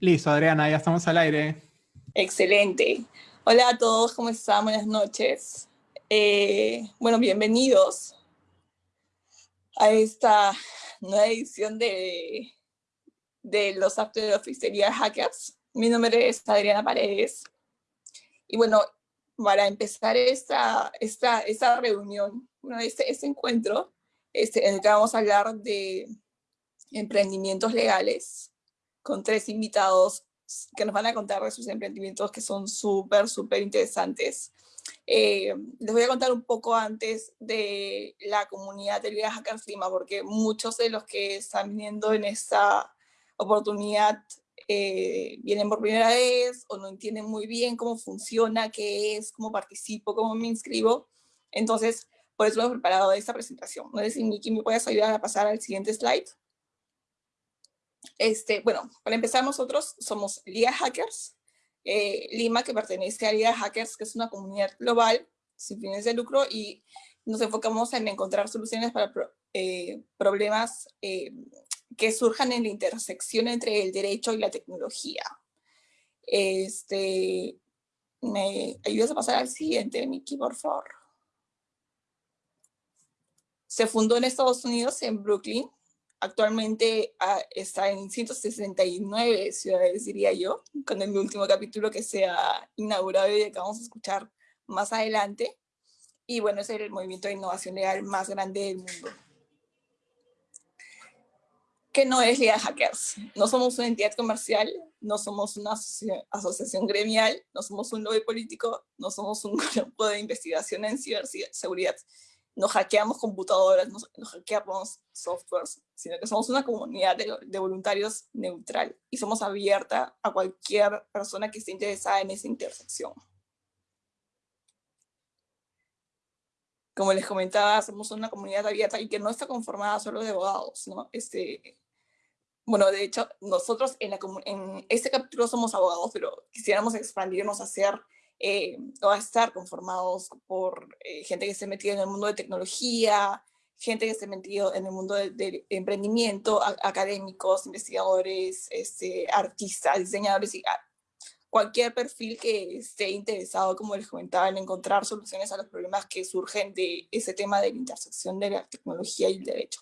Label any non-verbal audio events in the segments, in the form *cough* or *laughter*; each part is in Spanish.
Listo, Adriana, ya estamos al aire. Excelente. Hola a todos, ¿cómo están? Buenas noches. Eh, bueno, bienvenidos a esta nueva edición de, de los After Office Hackers. Mi nombre es Adriana Paredes. Y bueno, para empezar esta, esta, esta reunión, bueno, este, este encuentro, este, en el que vamos a hablar de emprendimientos legales, con tres invitados que nos van a contar de sus emprendimientos que son súper, súper interesantes. Eh, les voy a contar un poco antes de la comunidad del viaje a Lima, porque muchos de los que están viniendo en esta oportunidad eh, vienen por primera vez o no entienden muy bien cómo funciona, qué es, cómo participo, cómo me inscribo. Entonces, por eso hemos preparado esta presentación. No sé si Miki me puedes ayudar a pasar al siguiente slide. Este, bueno, para empezar nosotros somos Liga Hackers, eh, Lima que pertenece a Liga Hackers, que es una comunidad global sin fines de lucro y nos enfocamos en encontrar soluciones para eh, problemas eh, que surjan en la intersección entre el derecho y la tecnología. Este, ¿Me ayudas a pasar al siguiente, Miki, por favor? Se fundó en Estados Unidos, en Brooklyn, Actualmente ah, está en 169 ciudades, diría yo, con el último capítulo que se ha inaugurado y que vamos a escuchar más adelante. Y bueno, es el movimiento de innovación legal más grande del mundo. ¿Qué no es Liga Hackers? No somos una entidad comercial, no somos una asociación gremial, no somos un lobby político, no somos un *laughs* grupo de investigación en ciberseguridad no hackeamos computadoras, no, hackeamos softwares, sino que somos una comunidad de, voluntarios neutral y somos abierta a cualquier persona que esté interesada en esa intersección. Como les comentaba, somos una comunidad abierta y que no está conformada solo de abogados, ¿no? Este, bueno, de hecho, nosotros en, la, en este capítulo somos abogados, pero quisiéramos expandirnos a ser eh, o a estar conformados por eh, gente que se ha metido en el mundo de tecnología, gente que ha metido en el mundo del emprendimiento, académicos, investigadores, este, artistas, diseñadores, y ah, cualquier perfil que esté interesado, como les comentaba, en encontrar soluciones a los problemas que surgen de ese tema de la intersección de la tecnología y el derecho.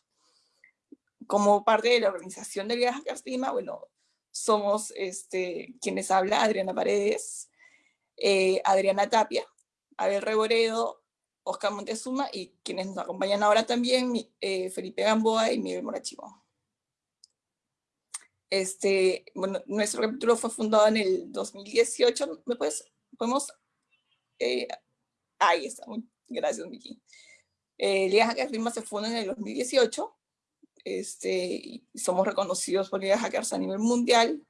Como parte de la organización de Viajes Lima, bueno, somos este, quienes habla Adriana Paredes, eh, Adriana Tapia, Abel Reboredo, Oscar Montezuma y quienes nos acompañan ahora también, eh, Felipe Gamboa y Miguel Morachivo. Este, bueno, nuestro capítulo fue fundado en el 2018. ¿Me puedes, podemos? Eh, ahí está, gracias, Miki. Eh, Liga Hackers Lima se funda en el 2018. Este, y somos reconocidos por Liga Hackers a nivel mundial.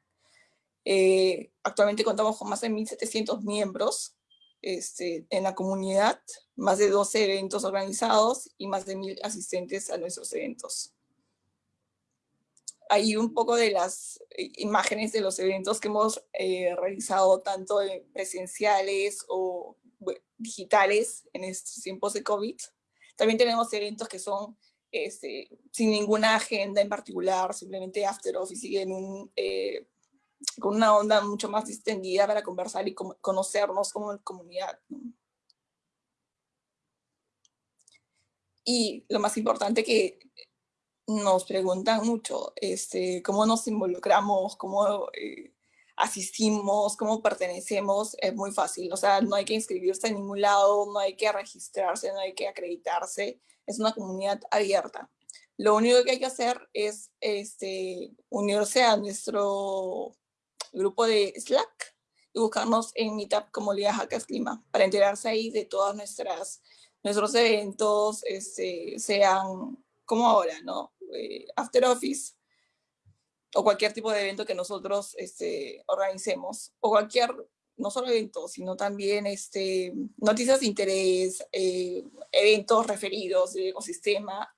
Eh, actualmente contamos con más de 1.700 miembros este, en la comunidad, más de 12 eventos organizados y más de 1.000 asistentes a nuestros eventos. Hay un poco de las eh, imágenes de los eventos que hemos eh, realizado, tanto presenciales o digitales en estos tiempos de COVID. También tenemos eventos que son este, sin ninguna agenda en particular, simplemente after office y en un con una onda mucho más distendida para conversar y conocernos como comunidad. Y lo más importante que nos preguntan mucho, este, cómo nos involucramos, cómo eh, asistimos, cómo pertenecemos, es muy fácil. O sea, no hay que inscribirse en ningún lado, no hay que registrarse, no hay que acreditarse. Es una comunidad abierta. Lo único que hay que hacer es este, unirse a nuestro grupo de Slack y buscarnos en Meetup como Liga Hackers Clima para enterarse ahí de todas nuestras nuestros eventos, este, sean como ahora, ¿no? Eh, after Office o cualquier tipo de evento que nosotros este, organicemos o cualquier, no solo evento, sino también este, noticias de interés, eh, eventos referidos del ecosistema,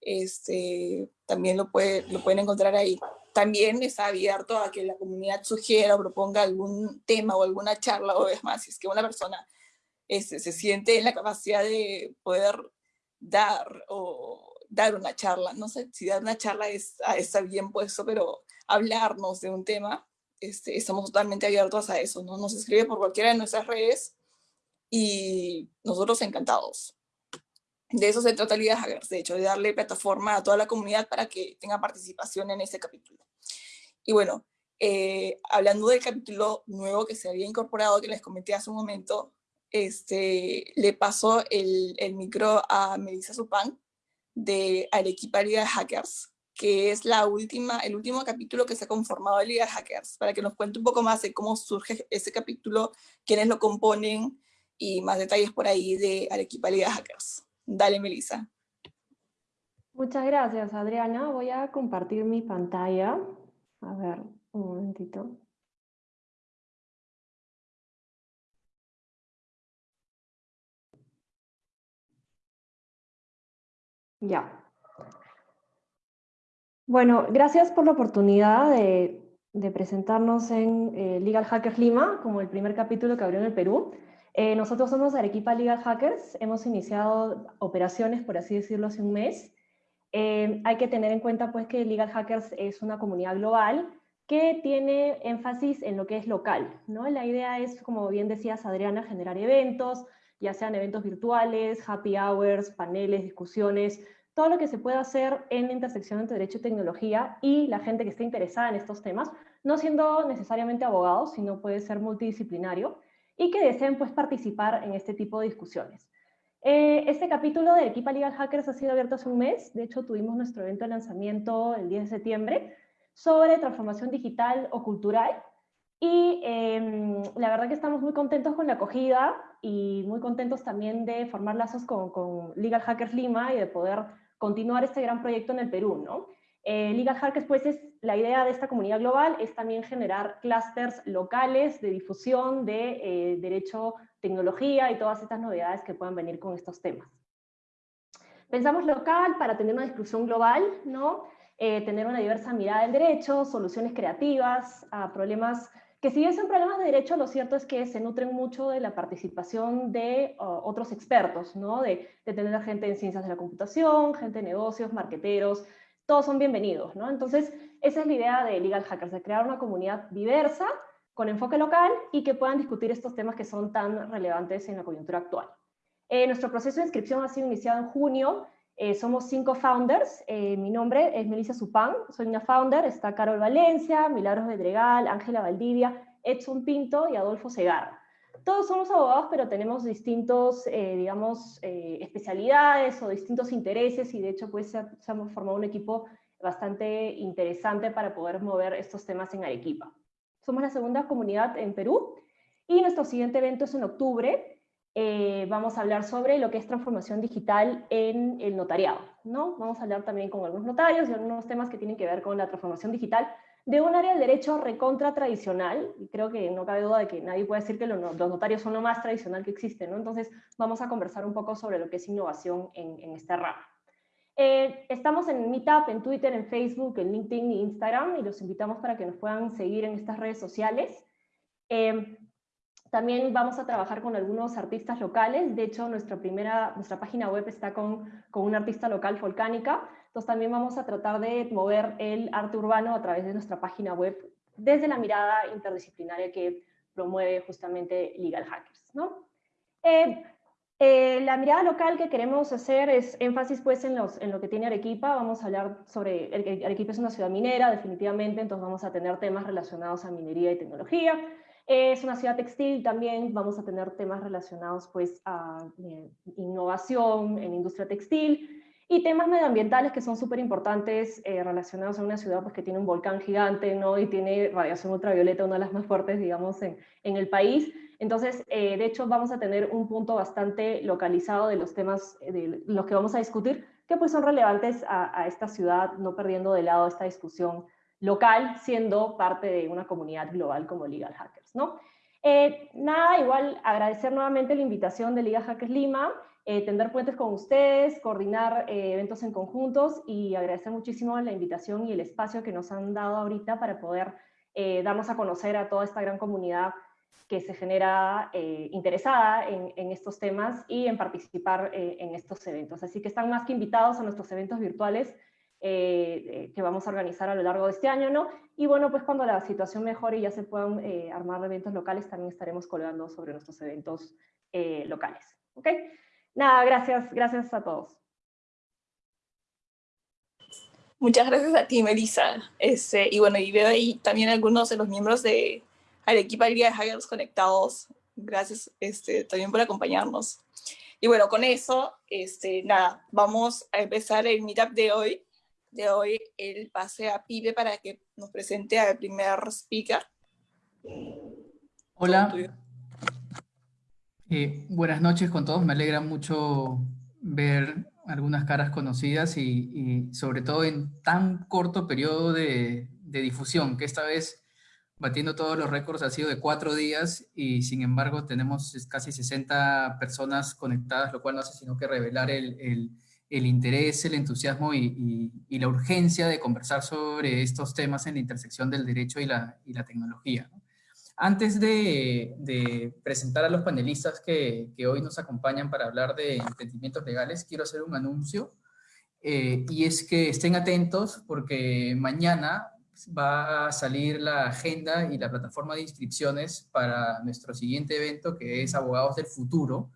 este, también lo, puede, lo pueden encontrar ahí también está abierto a que la comunidad sugiera o proponga algún tema o alguna charla, o es más, si es que una persona este, se siente en la capacidad de poder dar o dar una charla, no sé si dar una charla es, ah, está bien puesto, pero hablarnos de un tema, este, estamos totalmente abiertos a eso, ¿no? Nos escribe por cualquiera de nuestras redes y nosotros encantados. De eso se trata Liga Hackers, de hecho, de darle plataforma a toda la comunidad para que tenga participación en este capítulo. Y bueno, eh, hablando del capítulo nuevo que se había incorporado, que les comenté hace un momento, este, le paso el, el micro a Melissa Supan de Arequipa Liga de Hackers, que es la última, el último capítulo que se ha conformado de Liga de Hackers, para que nos cuente un poco más de cómo surge ese capítulo, quiénes lo componen y más detalles por ahí de Arequipa Liga de Hackers. Dale, Melissa. Muchas gracias, Adriana. Voy a compartir mi pantalla. A ver, un momentito. Ya. Bueno, gracias por la oportunidad de, presentarnos en eh, Legal Hackers Lima, como el primer capítulo que abrió en el Perú. Eh, nosotros somos Arequipa Legal Hackers, hemos iniciado operaciones, por así decirlo, hace un mes. Eh, hay que tener en cuenta pues, que Legal Hackers es una comunidad global que tiene énfasis en lo que es local. ¿no? La idea es, como bien decías Adriana, generar eventos, ya sean eventos virtuales, happy hours, paneles, discusiones, todo lo que se pueda hacer en la intersección entre derecho y tecnología y la gente que esté interesada en estos temas, no siendo necesariamente abogados, sino puede ser multidisciplinario, y que deseen pues, participar en este tipo de discusiones. Eh, este capítulo de Equipa Legal Hackers ha sido abierto hace un mes, de hecho tuvimos nuestro evento de lanzamiento el 10 de septiembre, sobre transformación digital o cultural, y em, la verdad que estamos muy contentos con la acogida y muy contentos también de formar lazos con, con, Legal Hackers Lima y de poder continuar este gran proyecto en el Perú. ¿no? Eh, Legal Hackers, pues, es, la idea de esta comunidad global es también generar clústeres locales de difusión de eh, derecho, tecnología y todas estas novedades que puedan venir con estos temas. Pensamos local para tener una discusión global, ¿no? Eh, tener una diversa mirada del derecho, soluciones creativas a problemas que si bien son problemas de derecho, lo cierto es que se nutren mucho de la participación de otros expertos, ¿no? de, de tener gente en ciencias de la computación, gente de negocios, marqueteros, todos son bienvenidos, ¿no? Entonces, esa es la idea de Legal Hackers, de crear una comunidad diversa, con enfoque local, y que puedan discutir estos temas que son tan relevantes en la coyuntura actual. Eh, nuestro proceso de inscripción ha sido iniciado en junio, eh, somos cinco founders, eh, mi nombre es Melissa Supán, soy una founder, está Carol Valencia, Milagros Bedregal, Ángela Valdivia, Edson Pinto y Adolfo Segarra. Todos somos abogados, pero tenemos distintos, digamos, especialidades o distintos intereses y de hecho pues se, formado un equipo bastante interesante para poder mover estos temas en Arequipa. Somos la segunda comunidad en Perú y nuestro siguiente evento es en octubre, eh, vamos a hablar sobre lo que es transformación digital en el notariado. ¿no? Vamos a hablar también con algunos notarios y algunos temas que tienen que ver con la transformación digital de un área del derecho recontra tradicional, y creo que no cabe duda de que nadie puede decir que los, notarios son lo más tradicional que existe, ¿no? entonces vamos a conversar un poco sobre lo que es innovación en, en esta rama. Eh, estamos en Meetup, en Twitter, en Facebook, en LinkedIn y Instagram, y los invitamos para que nos puedan seguir en estas redes sociales. Eh, también vamos a trabajar con algunos artistas locales, de hecho nuestra, primera, nuestra página web está con, con una artista local volcánica, entonces también vamos a tratar de mover el arte urbano a través de nuestra página web desde la mirada interdisciplinaria que promueve justamente Legal Hackers. ¿no? Eh, eh, la mirada local que queremos hacer es énfasis pues en, los, en lo que tiene Arequipa, vamos a hablar sobre, Arequipa es una ciudad minera definitivamente, entonces vamos a tener temas relacionados a minería y tecnología, es una ciudad textil también, vamos a tener temas relacionados pues a eh, innovación en industria textil y temas medioambientales que son súper importantes eh, relacionados a una ciudad pues, que tiene un volcán gigante ¿no? y tiene radiación ultravioleta, una de las más fuertes digamos en, en el país. Entonces, eh, de hecho, vamos a tener un punto bastante localizado de los temas de los que vamos a discutir, que pues son relevantes a, a esta ciudad, no perdiendo de lado esta discusión local, siendo parte de una comunidad global como Legal Hackers. ¿no? Eh, nada, igual agradecer nuevamente la invitación de Legal Hackers Lima, eh, tender puentes con ustedes, coordinar eh, eventos en conjuntos y agradecer muchísimo la invitación y el espacio que nos han dado ahorita para poder darnos a conocer a toda esta gran comunidad que se genera interesada en, estos temas y en participar en estos eventos. Así que están más que invitados a nuestros eventos virtuales que vamos a organizar a lo largo de este año, ¿no? Y bueno, pues cuando la situación mejore y ya se puedan armar eventos locales, también estaremos colgando sobre nuestros eventos locales, ¿ok? Nada, gracias, gracias a todos. Muchas gracias a ti, Melissa. Este, y bueno, y veo ahí también algunos de los miembros de Arequipa Liga de Hackers conectados. Gracias este, también por acompañarnos. Y bueno, con eso, este, nada, vamos a empezar el meetup de hoy. De hoy, el pase a Pibe para que nos presente al primer speaker. Hola. Eh, buenas noches con todos. Me alegra mucho ver algunas caras conocidas y, sobre todo en tan corto periodo de, difusión, que esta vez batiendo todos los récords ha sido de cuatro días y sin embargo tenemos casi 60 personas conectadas, lo cual no hace sino que revelar el, interés, el entusiasmo y, la urgencia de conversar sobre estos temas en la intersección del derecho y la, tecnología. Antes de, presentar a los panelistas que, hoy nos acompañan para hablar de emprendimientos legales, quiero hacer un anuncio, eh, y es que estén atentos porque mañana va a salir la agenda y la plataforma de inscripciones para nuestro siguiente evento, que es Abogados del Futuro,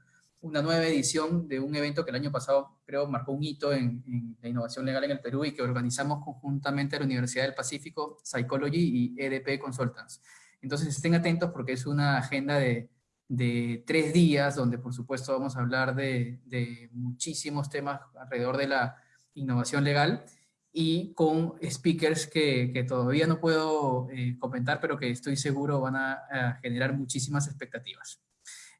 una nueva edición de un evento que el año pasado creo marcó un hito en, la innovación legal en el Perú y que organizamos conjuntamente a la Universidad del Pacífico, Psychology y EDP Consultants. Entonces estén atentos porque es una agenda de, tres días donde por supuesto vamos a hablar de, muchísimos temas alrededor de la innovación legal y con speakers que, todavía no puedo eh, comentar, pero que estoy seguro van a, generar muchísimas expectativas.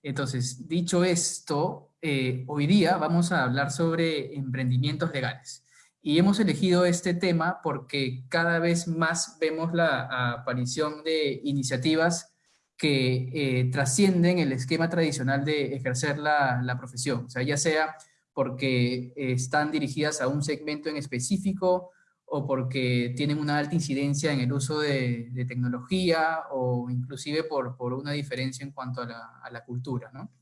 Entonces, dicho esto, eh, hoy día vamos a hablar sobre emprendimientos legales. Y hemos elegido este tema porque cada vez más vemos la aparición de iniciativas que eh, trascienden el esquema tradicional de ejercer la, profesión. O sea, ya sea porque están dirigidas a un segmento en específico o porque tienen una alta incidencia en el uso de, tecnología o inclusive por, por, una diferencia en cuanto a la, a la cultura. ¿no?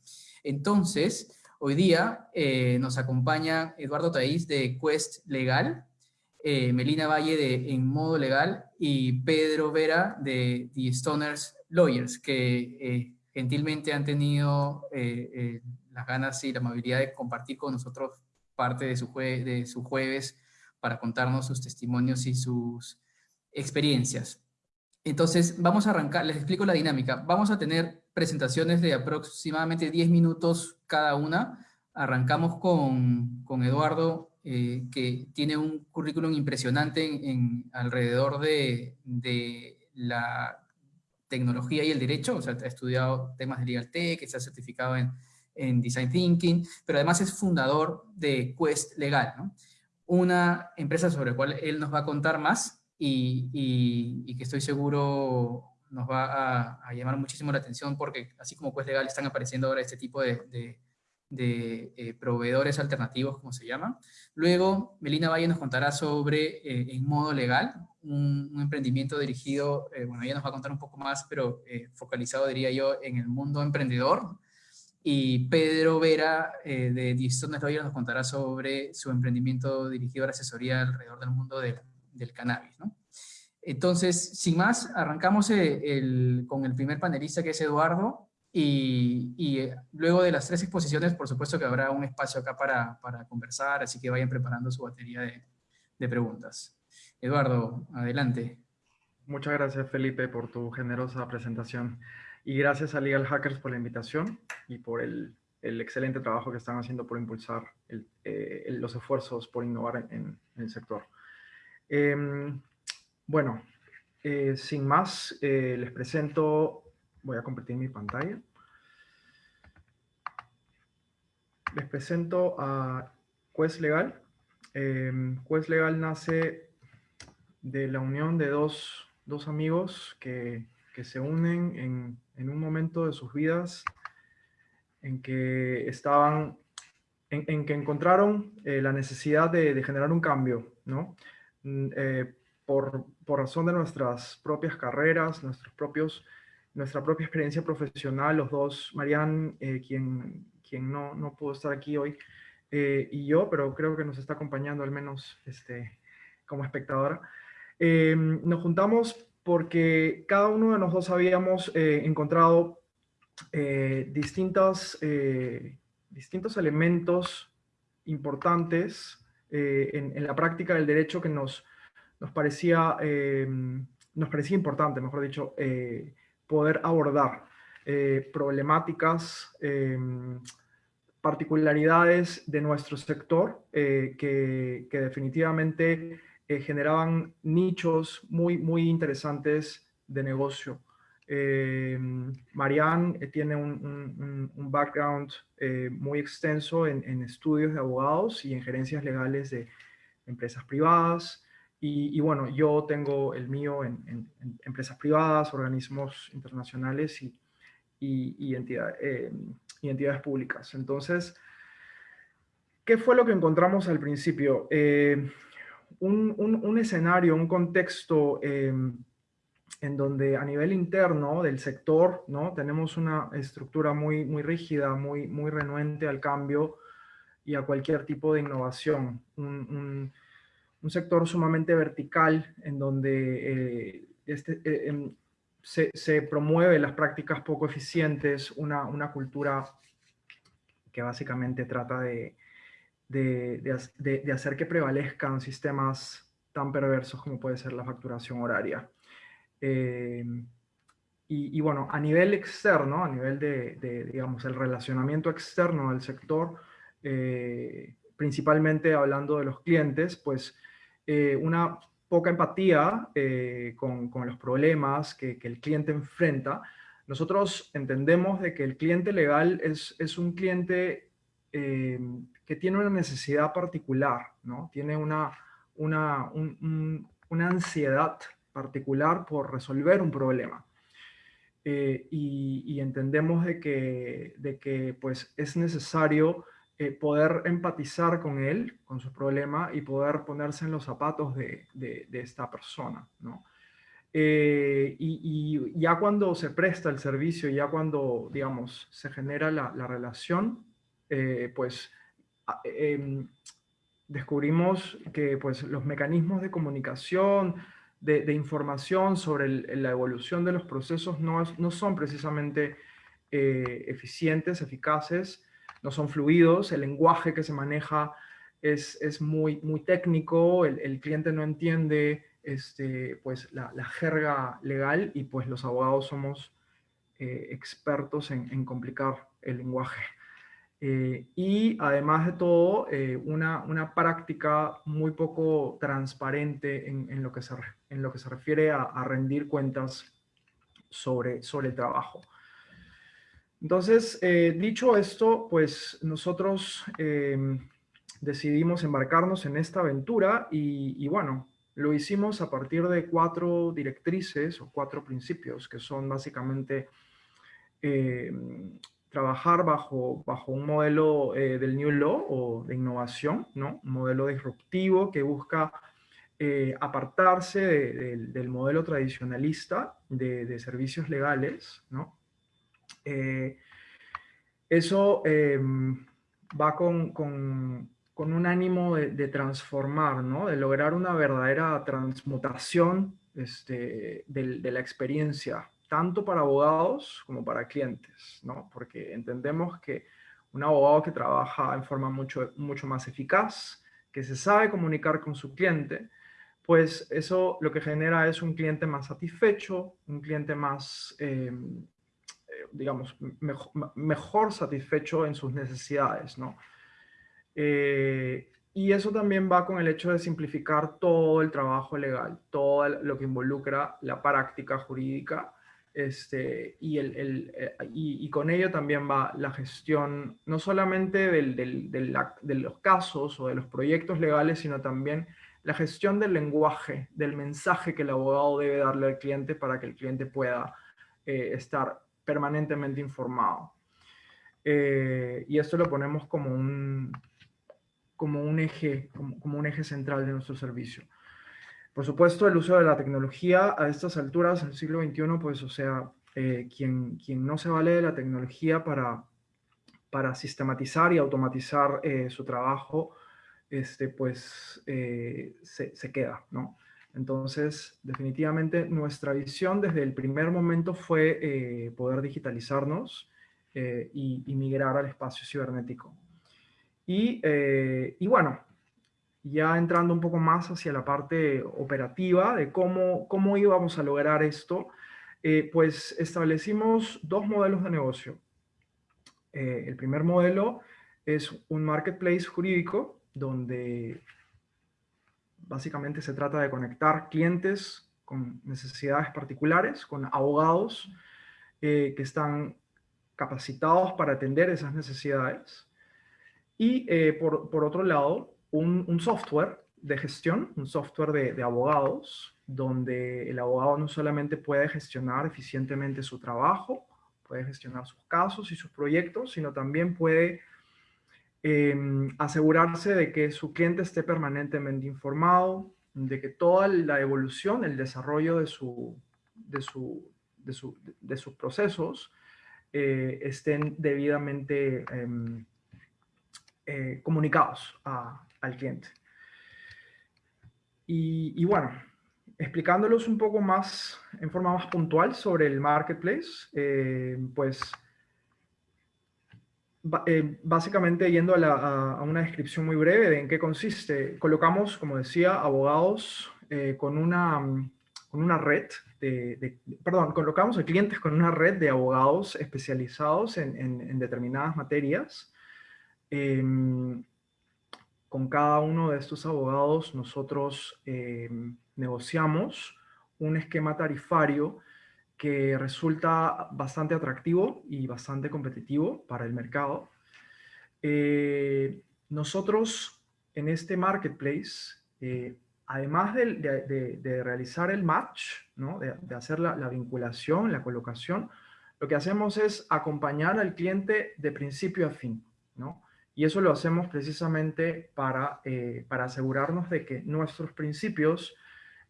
Entonces, Hoy día eh, nos acompaña Eduardo Taís de Quest Legal, eh, Melina Valle de En Modo Legal y Pedro Vera de The Stoners Lawyers, que eh, gentilmente han tenido las ganas y la amabilidad de compartir con nosotros parte de su, de su jueves para contarnos sus testimonios y sus experiencias. Entonces, vamos a arrancar, les explico la dinámica. Vamos a tener presentaciones de aproximadamente 10 minutos cada una. Arrancamos con, con Eduardo, eh, que tiene un currículum impresionante en, alrededor de, de, la tecnología y el derecho, o sea, ha estudiado temas de Legal Tech, está certificado en, en Design Thinking, pero además es fundador de Quest Legal, ¿no? una empresa sobre la cual él nos va a contar más y, y, y que estoy seguro nos va a, llamar muchísimo la atención porque así como Quest Legal están apareciendo ahora este tipo de, de, eh, proveedores alternativos, como se llama. Luego, Melina Valle nos contará sobre eh, En Modo Legal, un, emprendimiento dirigido, eh, bueno, ella nos va a contar un poco más, pero focalizado, diría yo, en el mundo emprendedor. Y Pedro Vera de Distones Lawyers nos contará sobre su emprendimiento dirigido a la asesoría alrededor del mundo del, cannabis. Entonces, sin más, arrancamos eh, con el primer panelista que es Eduardo y, eh, luego de las tres exposiciones, por supuesto que habrá un espacio acá para, conversar, así que vayan preparando su batería de, preguntas. Eduardo, adelante. Muchas gracias Felipe por tu generosa presentación y gracias a Legal Hackers por la invitación y por el, excelente trabajo que están haciendo por impulsar eh, los esfuerzos por innovar en, el sector. Em, bueno, eh, sin más, eh, les presento, voy a compartir mi pantalla. Les presento a Quest Legal. Eh, Quest Legal nace de la unión de dos, amigos que, se unen en, un momento de sus vidas en que estaban, en, que encontraron la necesidad de, generar un cambio, ¿no? Mm, por, razón de nuestras propias carreras, nuestros propios, nuestra propia experiencia profesional, los dos, Marian, eh, quien, quien no, no, pudo estar aquí hoy, eh, y yo, pero creo que nos está acompañando al menos este, como espectadora. Eh, nos juntamos porque cada uno de nosotros habíamos eh, encontrado eh, distintos, distintos elementos importantes en, en, la práctica del derecho que nos, nos, parecía, nos parecía importante, mejor dicho, poder abordar problemáticas particularidades de nuestro sector que, definitivamente eh, generaban nichos muy, muy interesantes de negocio. Eh, Marianne eh, tiene un, background muy extenso en, estudios de abogados y en gerencias legales de empresas privadas. Y, bueno, yo tengo el mío en, empresas privadas, organismos internacionales y, y, entidades públicas. Entonces, ¿qué fue lo que encontramos al principio? Un, escenario, un contexto em, en donde a nivel interno del sector ¿no? tenemos una estructura muy, muy rígida, muy, muy renuente al cambio y a cualquier tipo de innovación. Un, sector sumamente vertical en donde eh, este, eh, em, se, se, promueve las prácticas poco eficientes, una, una cultura que básicamente trata de, de, hacer que prevalezcan sistemas tan perversos como puede ser la facturación horaria. Eh, y, bueno, a nivel externo, a nivel de, digamos, el relacionamiento externo del sector, eh, principalmente hablando de los clientes, pues eh, una poca empatía con, los problemas que, el cliente enfrenta. Nosotros entendemos de que el cliente legal es, es un cliente que tiene una necesidad particular, ¿no? Tiene una, una, una ansiedad particular por resolver un problema. Eh, y, entendemos de que, de que pues, es necesario eh, poder empatizar con él, con su problema, y poder ponerse en los zapatos de, de, esta persona. ¿no? Eh, y, ya cuando se presta el servicio, ya cuando, digamos, se genera la, la relación, pues Em, descubrimos que pues, los mecanismos de comunicación, de, información sobre la evolución de los procesos no, no son precisamente eh, eficientes, eficaces, no son fluidos, el lenguaje que se maneja es, es muy, muy técnico, el, cliente no entiende este, pues, la, jerga legal y pues los abogados somos eh, expertos en complicar el lenguaje. Eh, y además de todo, eh, una, una, práctica muy poco transparente en, lo, que se, en lo que se refiere a, rendir cuentas sobre, sobre el trabajo. Entonces, eh, dicho esto, pues nosotros decidimos embarcarnos en esta aventura y, y, bueno, lo hicimos a partir de cuatro directrices o cuatro principios que son básicamente trabajar bajo, bajo un modelo eh, del New Law o de innovación, ¿no? un modelo disruptivo que busca eh, apartarse del modelo tradicionalista de, servicios legales. ¿no? Eh, eso em, va con, con, con, un ánimo de, transformar, ¿no? de lograr una verdadera transmutación este, de, de la experiencia tanto para abogados como para clientes, ¿no? Porque entendemos que un abogado que trabaja en forma mucho, mucho más eficaz, que se sabe comunicar con su cliente, pues eso lo que genera es un cliente más satisfecho, un cliente más, em, eh, digamos, mejor, satisfecho en sus necesidades, ¿no? Eh, y eso también va con el hecho de simplificar todo el trabajo legal, todo lo que involucra la práctica jurídica este, y, el, eh, y, con ello también va la gestión, no solamente del, de los casos o de los proyectos legales, sino también la gestión del lenguaje, del mensaje que el abogado debe darle al cliente para que el cliente pueda eh, estar permanentemente informado. Eh, y esto lo ponemos como un, como un, eje, como un eje central de nuestro servicio. Por supuesto, el uso de la tecnología a estas alturas, en el siglo XXI, pues, o sea, eh, quien, quien no se vale de la tecnología para, para sistematizar y automatizar eh, su trabajo, este, pues se, se, queda, ¿no? Entonces, definitivamente nuestra visión desde el primer momento fue poder digitalizarnos y, y, migrar al espacio cibernético. Y, y bueno, ya entrando un poco más hacia la parte operativa de cómo, cómo íbamos a lograr esto, eh, pues establecimos dos modelos de negocio. Eh, el primer modelo es un marketplace jurídico donde básicamente se trata de conectar clientes con necesidades particulares, con abogados eh, que están capacitados para atender esas necesidades. Y por, por otro lado, un, software de gestión, un software de, abogados, donde el abogado no solamente puede gestionar eficientemente su trabajo, puede gestionar sus casos y sus proyectos, sino también puede em, asegurarse de que su cliente esté permanentemente informado, de que toda la evolución, el desarrollo de, su, de, su, de, sus procesos eh, estén debidamente em, eh, comunicados a, al cliente. Y, bueno, explicándolos un poco más, en forma más puntual sobre el marketplace, eh, pues eh, básicamente yendo a, una descripción muy breve de en qué consiste, colocamos, como decía, abogados eh, con, una, con una red de, perdón, colocamos a clientes con una red de abogados especializados en, en determinadas materias. Em, con cada uno de estos abogados nosotros eh, negociamos un esquema tarifario que resulta bastante atractivo y bastante competitivo para el mercado. Eh, nosotros en este marketplace, eh, además de, realizar el match, ¿no? de, hacer la, la, vinculación, la colocación, lo que hacemos es acompañar al cliente de principio a fin. ¿no? Y eso lo hacemos precisamente para, eh, para asegurarnos de que nuestros principios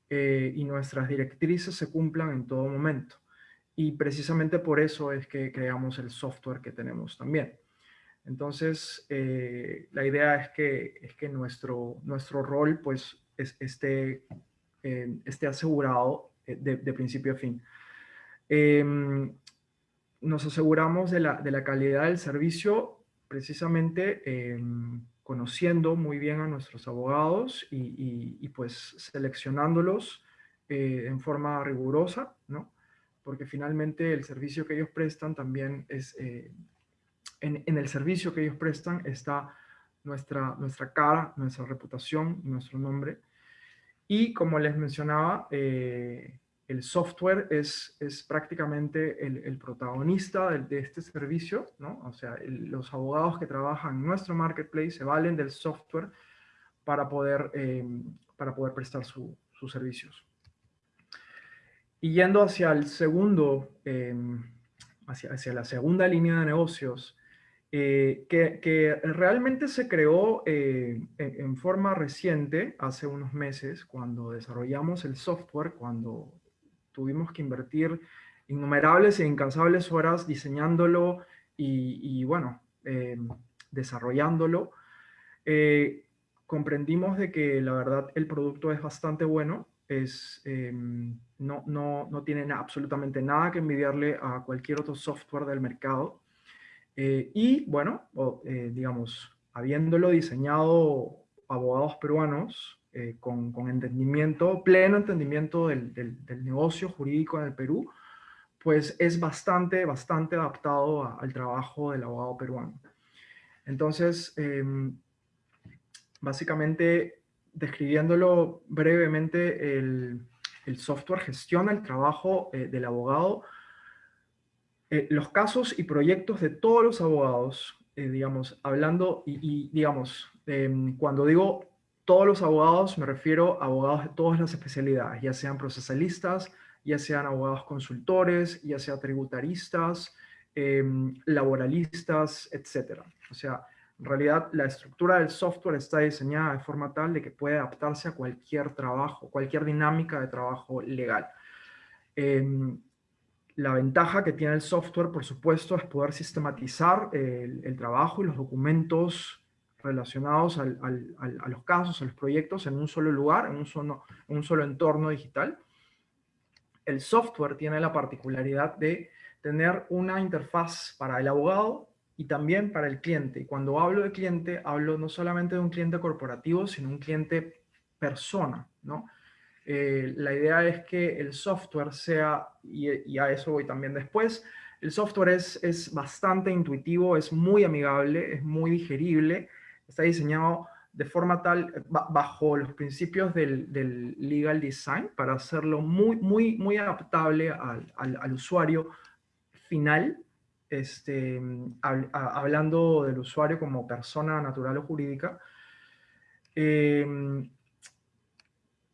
eh, y nuestras directrices se cumplan en todo momento. Y precisamente por eso es que creamos el software que tenemos también. Entonces, eh, la idea es que, es que nuestro, nuestro rol pues, esté, esté asegurado de, de, principio a fin. Em, nos aseguramos de la, de la calidad del servicio precisamente em, conociendo muy bien a nuestros abogados y, pues seleccionándolos eh, en forma rigurosa, ¿no? Porque finalmente el servicio que ellos prestan también es, eh, en, el servicio que ellos prestan está nuestra, nuestra cara, nuestra reputación, nuestro nombre. Y como les mencionaba, eh, el software es, es prácticamente el, protagonista de, este servicio, ¿no? O sea, los abogados que trabajan en nuestro marketplace se valen del software para poder, em, para poder prestar sus servicios. Y yendo hacia el segundo, em, hacia, hacia, la segunda línea de negocios, eh, que, que, realmente se creó eh, en, forma reciente, hace unos meses, cuando desarrollamos el software, cuando tuvimos que invertir innumerables e incansables horas diseñándolo y, bueno, eh, desarrollándolo. Eh, comprendimos de que la verdad el producto es bastante bueno, es, em, no, no, no, tiene absolutamente nada que envidiarle a cualquier otro software del mercado. Eh, y bueno, digamos, habiéndolo diseñado abogados peruanos, eh, con, entendimiento, pleno entendimiento del, negocio jurídico en el Perú, pues es bastante, bastante adaptado al trabajo del abogado peruano. Entonces, em, básicamente, describiéndolo brevemente, el, software gestiona el trabajo eh, del abogado, eh, los casos y proyectos de todos los abogados, digamos, hablando y, digamos, em, cuando digo todos los abogados, me refiero a abogados de todas las especialidades, ya sean procesalistas, ya sean abogados consultores, ya sean tributaristas, em, laboralistas, etc. O sea, en realidad la estructura del software está diseñada de forma tal de que puede adaptarse a cualquier trabajo, cualquier dinámica de trabajo legal. Em, la ventaja que tiene el software, por supuesto, es poder sistematizar el, el trabajo y los documentos relacionados a los casos, a los proyectos en un solo lugar, en un solo, entorno digital. El software tiene la particularidad de tener una interfaz para el abogado y también para el cliente. Y cuando hablo de cliente, hablo no solamente de un cliente corporativo, sino un cliente persona. Eh, la idea es que el software sea, y, a eso voy también después, el software es bastante intuitivo, es muy amigable, es muy digerible, está diseñado de forma tal, ba- bajo los principios del, legal design, para hacerlo muy, muy, muy adaptable al, al- usuario final, este, hablando del usuario como persona natural o jurídica. Em,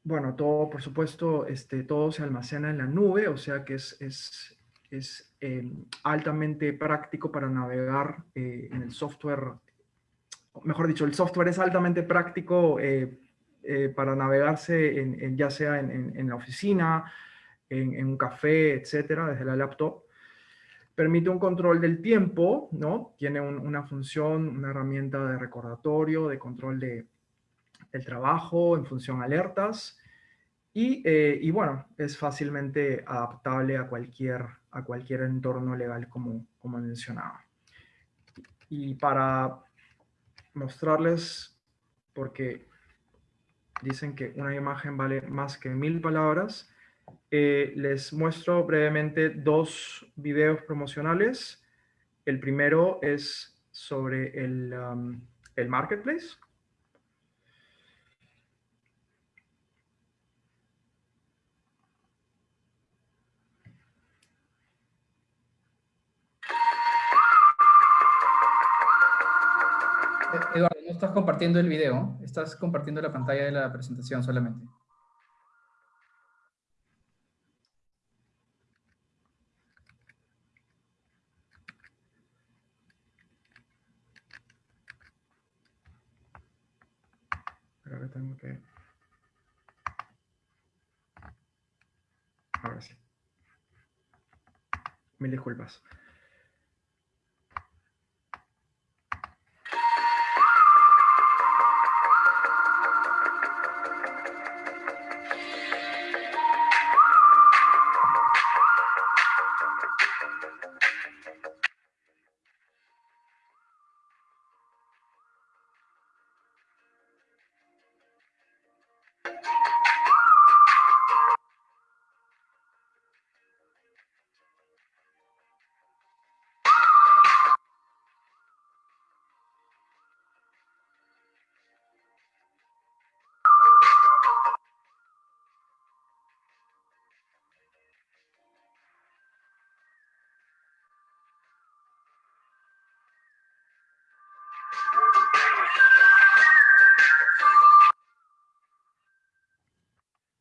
bueno, todo, por supuesto, este, todo se almacena en la nube, o sea que es, es, es eh, altamente práctico para navegar eh, en el software. Mejor dicho, el software es altamente práctico eh, eh, para navegarse en, en- ya sea en, en- la oficina, en, un café, etcétera, desde la laptop. Permite un control del tiempo, ¿no? Tiene un- una función, una herramienta de recordatorio, de control de, el trabajo en función alertas y, eh, y bueno, es fácilmente adaptable a cualquier, a cualquier entorno legal como, como mencionaba. Y para mostrarles, porque dicen que una imagen vale más que mil palabras, eh, les muestro brevemente dos videos promocionales. El primero es sobre el, um, el marketplace. Eduardo, no estás compartiendo el video, estás compartiendo la pantalla de la presentación solamente. Creo que tengo que... Ahora sí. Mil disculpas.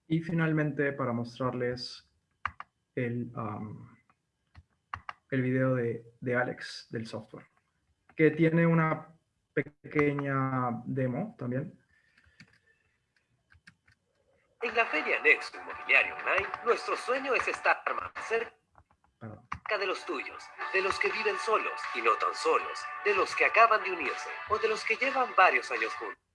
Y finalmente, para mostrarles el, um, el video de, de Alex del software, que tiene una pequeña demo también. En la Feria Nexo Inmobiliario Online, nuestro sueño es estar más cerca de los tuyos, de los que viven solos y no tan solos, de los que acaban de unirse o de los que llevan varios años juntos.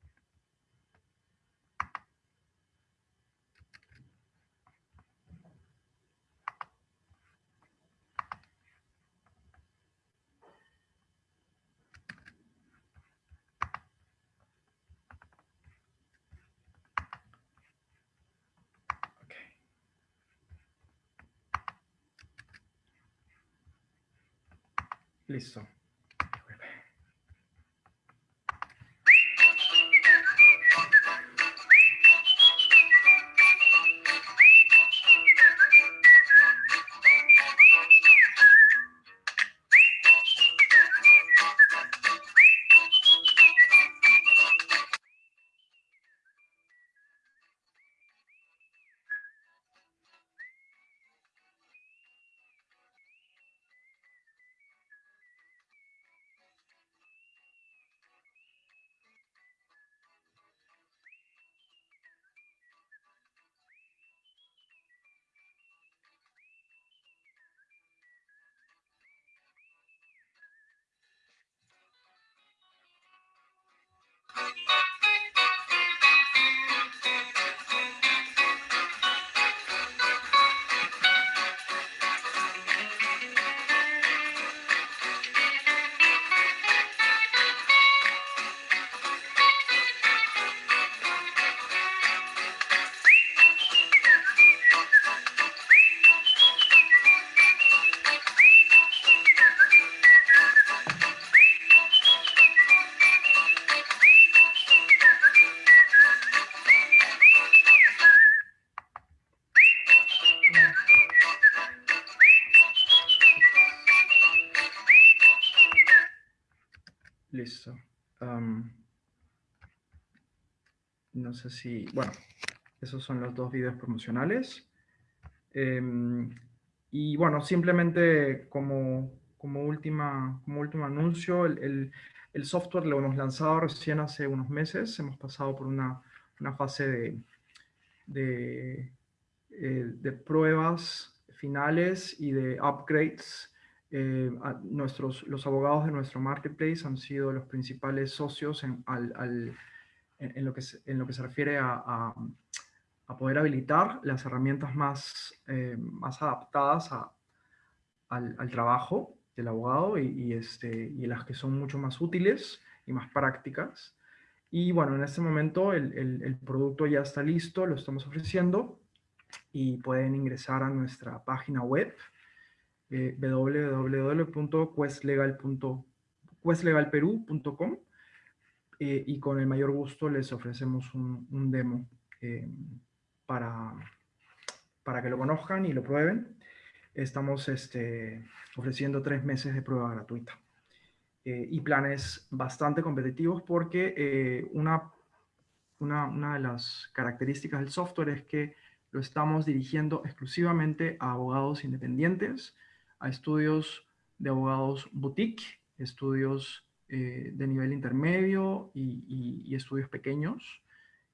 Listo. No sé si, bueno, esos son los dos videos promocionales. Em, y bueno, simplemente como, como, última, como último anuncio, el, el- el software lo hemos lanzado recién hace unos meses. Hemos pasado por una, una fase de, de, eh, de pruebas finales y de upgrades. Eh, a- nuestros, los abogados de nuestro marketplace han sido los principales socios en, al- al- en- lo, que se, en lo que se refiere a, a- a poder habilitar las herramientas más, eh, más adaptadas a- al, al trabajo del abogado y, y, este, y las que son mucho más útiles y más prácticas. Y bueno, en este momento el, el- el producto ya está listo, lo estamos ofreciendo y pueden ingresar a nuestra página web eh, www.questlegal.com questlegalperú.com eh, y con el mayor gusto les ofrecemos un, demo eh, para, para que lo conozcan y lo prueben. Estamos este, ofreciendo tres meses de prueba gratuita eh, y planes bastante competitivos porque una, una, una de las características del software es que lo estamos dirigiendo exclusivamente a abogados independientes, a estudios de abogados boutique, estudios eh, de nivel intermedio y, estudios pequeños.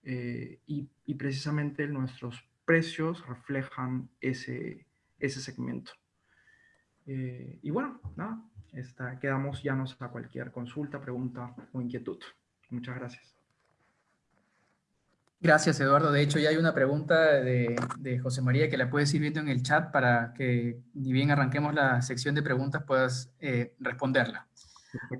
eh, y, precisamente nuestros precios reflejan ese, ese segmento. Eh, y bueno, nada, está, quedamos llanos a cualquier consulta, pregunta o inquietud. Muchas gracias. Gracias, Eduardo. De hecho, ya hay una pregunta de, de José María que la puedes ir viendo en el chat para que, ni bien arranquemos la sección de preguntas, puedas responderla.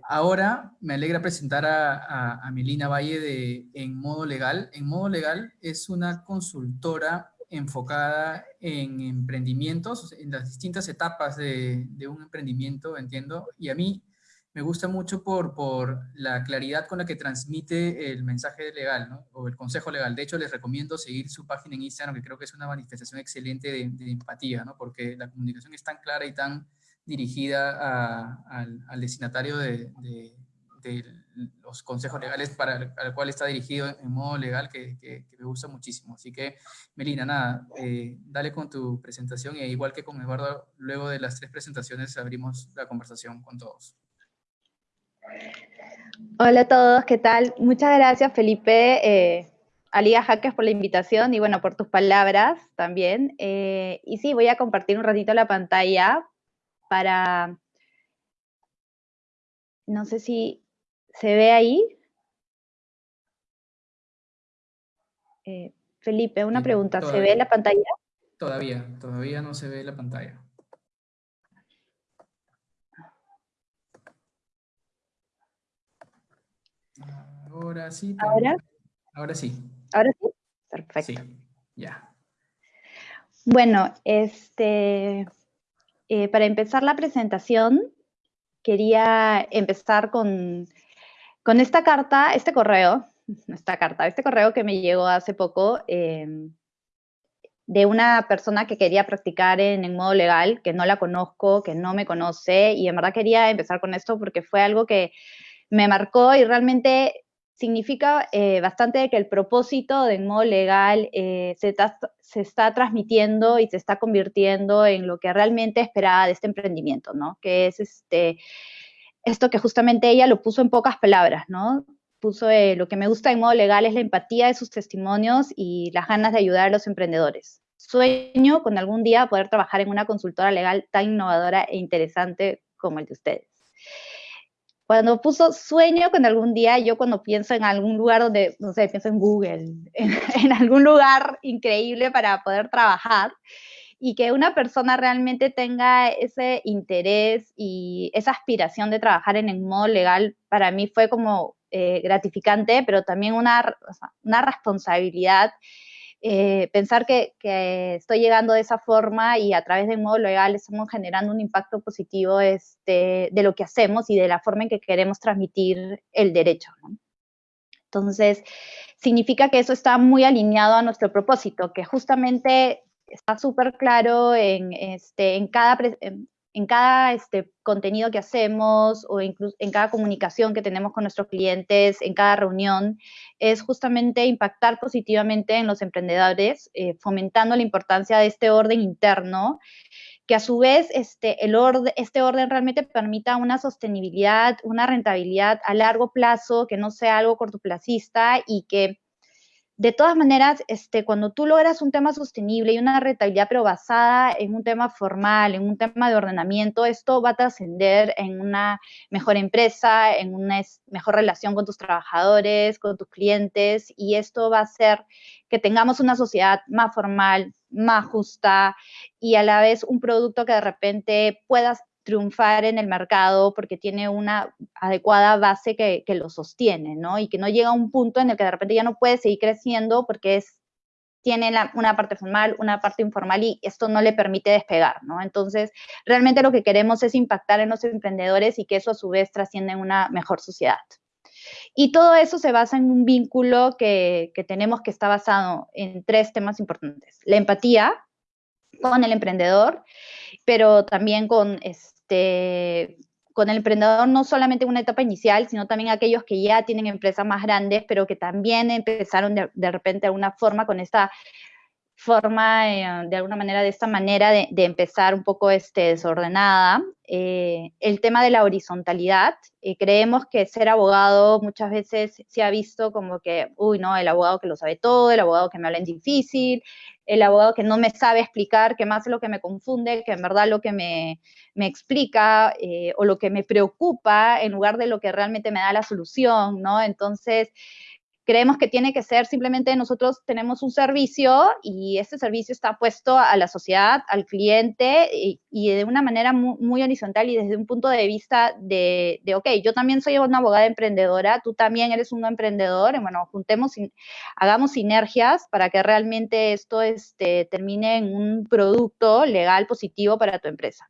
Ahora me alegra presentar a, a, a Milina Valle de En Modo Legal. En Modo Legal es una consultora enfocada en emprendimientos, en las distintas etapas de, un emprendimiento, entiendo, y a mí me gusta mucho por, la claridad con la que transmite el mensaje legal, o el consejo legal. De hecho, les recomiendo seguir su página en Instagram, que creo que es una manifestación excelente de, empatía, porque la comunicación es tan clara y tan dirigida al, destinatario de, los consejos legales para el, al cual está dirigido en modo legal, que, me gusta muchísimo. Así que, Melina, nada, eh, dale con tu presentación y igual que con Eduardo, luego de las tres presentaciones abrimos la conversación con todos. Hola a todos, ¿qué tal? Muchas gracias, Felipe, eh, a Liga Hackers por la invitación y bueno, por tus palabras también. Eh, y sí, voy a compartir un ratito la pantalla para... No sé si se ve ahí. Eh, Felipe, una pregunta, ¿se ve la pantalla? Todavía, todavía no se ve la pantalla. Ahora sí. ¿Ahora? Ahora sí. ¿Ahora sí? Perfecto. Sí, ya. Bueno, este, eh, para empezar la presentación, quería empezar con, con esta carta, este correo, esta carta, este correo que me llegó hace poco em, de una persona que quería practicar en, en modo legal, que no la conozco, que no me conoce, y en verdad quería empezar con esto porque fue algo que me marcó y realmente significa eh, bastante que el propósito de modo legal eh, se, está transmitiendo y se está convirtiendo en lo que realmente esperaba de este emprendimiento, ¿no? Que es este, esto que justamente ella lo puso en pocas palabras, ¿no? Puso eh, lo que me gusta en modo legal es la empatía de sus testimonios y las ganas de ayudar a los emprendedores. Sueño con algún día poder trabajar en una consultora legal tan innovadora e interesante como el de ustedes. Cuando puso sueño con algún día, yo cuando pienso en algún lugar donde, no sé, pienso en Google, *laughs* en, en algún lugar increíble para poder trabajar y que una persona realmente tenga ese interés y esa aspiración de trabajar en el modo legal, para mí fue como eh, gratificante, pero también una, una responsabilidad eh, pensar que, estoy llegando de esa forma y a través del modo legal estamos generando un impacto positivo este, de lo que hacemos y de la forma en que queremos transmitir el derecho. Entonces, significa que eso está muy alineado a nuestro propósito, que justamente está súper claro en, este, en, cada, en, en cada este, contenido que hacemos o incluso en cada comunicación que tenemos con nuestros clientes, en cada reunión, es justamente impactar positivamente en los emprendedores, eh, fomentando la importancia de este orden interno que a su vez este, el orden, este orden realmente permita una sostenibilidad, una rentabilidad a largo plazo, que no sea algo cortoplacista y que de todas maneras, este, cuando tú logras un tema sostenible y una rentabilidad, pero basada en un tema formal, en un tema de ordenamiento, esto va a trascender en una mejor empresa, en una mejor relación con tus trabajadores, con tus clientes, y esto va a hacer que tengamos una sociedad más formal, más justa y a la vez un producto que de repente puedas triunfar en el mercado porque tiene una adecuada base que, lo sostiene, ¿no? Y que no llega a un punto en el que de repente ya no puede seguir creciendo porque es, tiene una parte formal, una parte informal y esto no le permite despegar, ¿no? Entonces, realmente lo que queremos es impactar en los emprendedores y que eso a su vez trascienda en una mejor sociedad. Y todo eso se basa en un vínculo que, que tenemos que está basado en tres temas importantes. La empatía con el emprendedor, pero también con, este, con el emprendedor no solamente en una etapa inicial, sino también aquellos que ya tienen empresas más grandes, pero que también empezaron de, de repente de alguna forma con esta forma, eh, de alguna manera, de esta manera de, empezar un poco este, desordenada. Eh, el tema de la horizontalidad, eh, creemos que ser abogado muchas veces se ha visto como que, uy, no, el abogado que lo sabe todo, el abogado que me habla en difícil, el abogado que no me sabe explicar, que más lo que me confunde, que en verdad lo que me, me explica o lo que me preocupa en lugar de lo que realmente me da la solución, ¿no? Entonces, creemos que tiene que ser simplemente nosotros tenemos un servicio y este servicio está puesto a la sociedad, al cliente y, de una manera muy, horizontal y desde un punto de vista de, de, ok, yo también soy una abogada emprendedora, tú también eres un emprendedor, y bueno, juntemos, hagamos sinergias para que realmente esto este, termine en un producto legal positivo para tu empresa.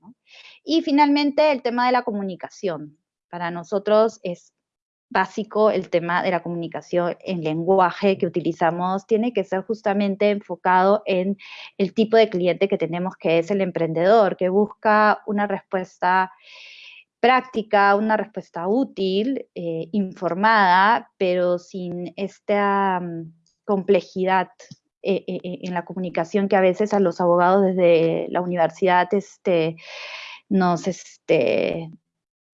Y finalmente el tema de la comunicación. Para nosotros es básico el tema de la comunicación en lenguaje que utilizamos tiene que ser justamente enfocado en el tipo de cliente que tenemos, que es el emprendedor, que busca una respuesta práctica, una respuesta útil, eh, informada, pero sin esta mm, complejidad eh, eh, en la comunicación que a veces a los abogados desde la universidad este, nos, este,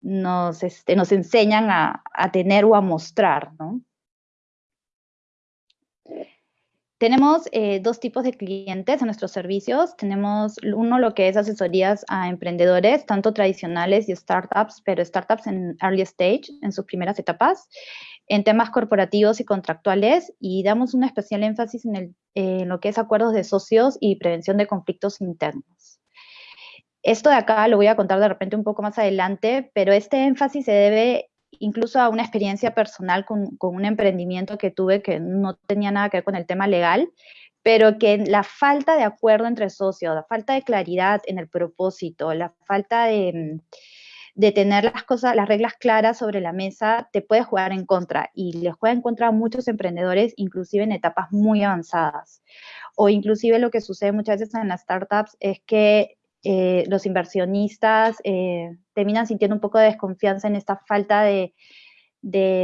nos, este, nos enseñan a, tener o a mostrar, ¿no? Tenemos eh, dos tipos de clientes en nuestros servicios. Tenemos uno lo que es asesorías a emprendedores, tanto tradicionales y startups, pero startups en early stage, en sus primeras etapas, en temas corporativos y contractuales, y damos un especial énfasis en lo que es acuerdos de socios y prevención de conflictos internos. Esto de acá lo voy a contar de repente un poco más adelante, pero este énfasis se debe incluso a una experiencia personal con, un emprendimiento que tuve que no tenía nada que ver con el tema legal, pero que la falta de acuerdo entre socios, la falta de claridad en el propósito, la falta de, de tener las cosas, las reglas claras sobre la mesa, te puede jugar en contra y les juega en contra a muchos emprendedores, inclusive en etapas muy avanzadas. O inclusive lo que sucede muchas veces en las startups es que eh, los inversionistas eh, terminan sintiendo un poco de desconfianza en esta falta de,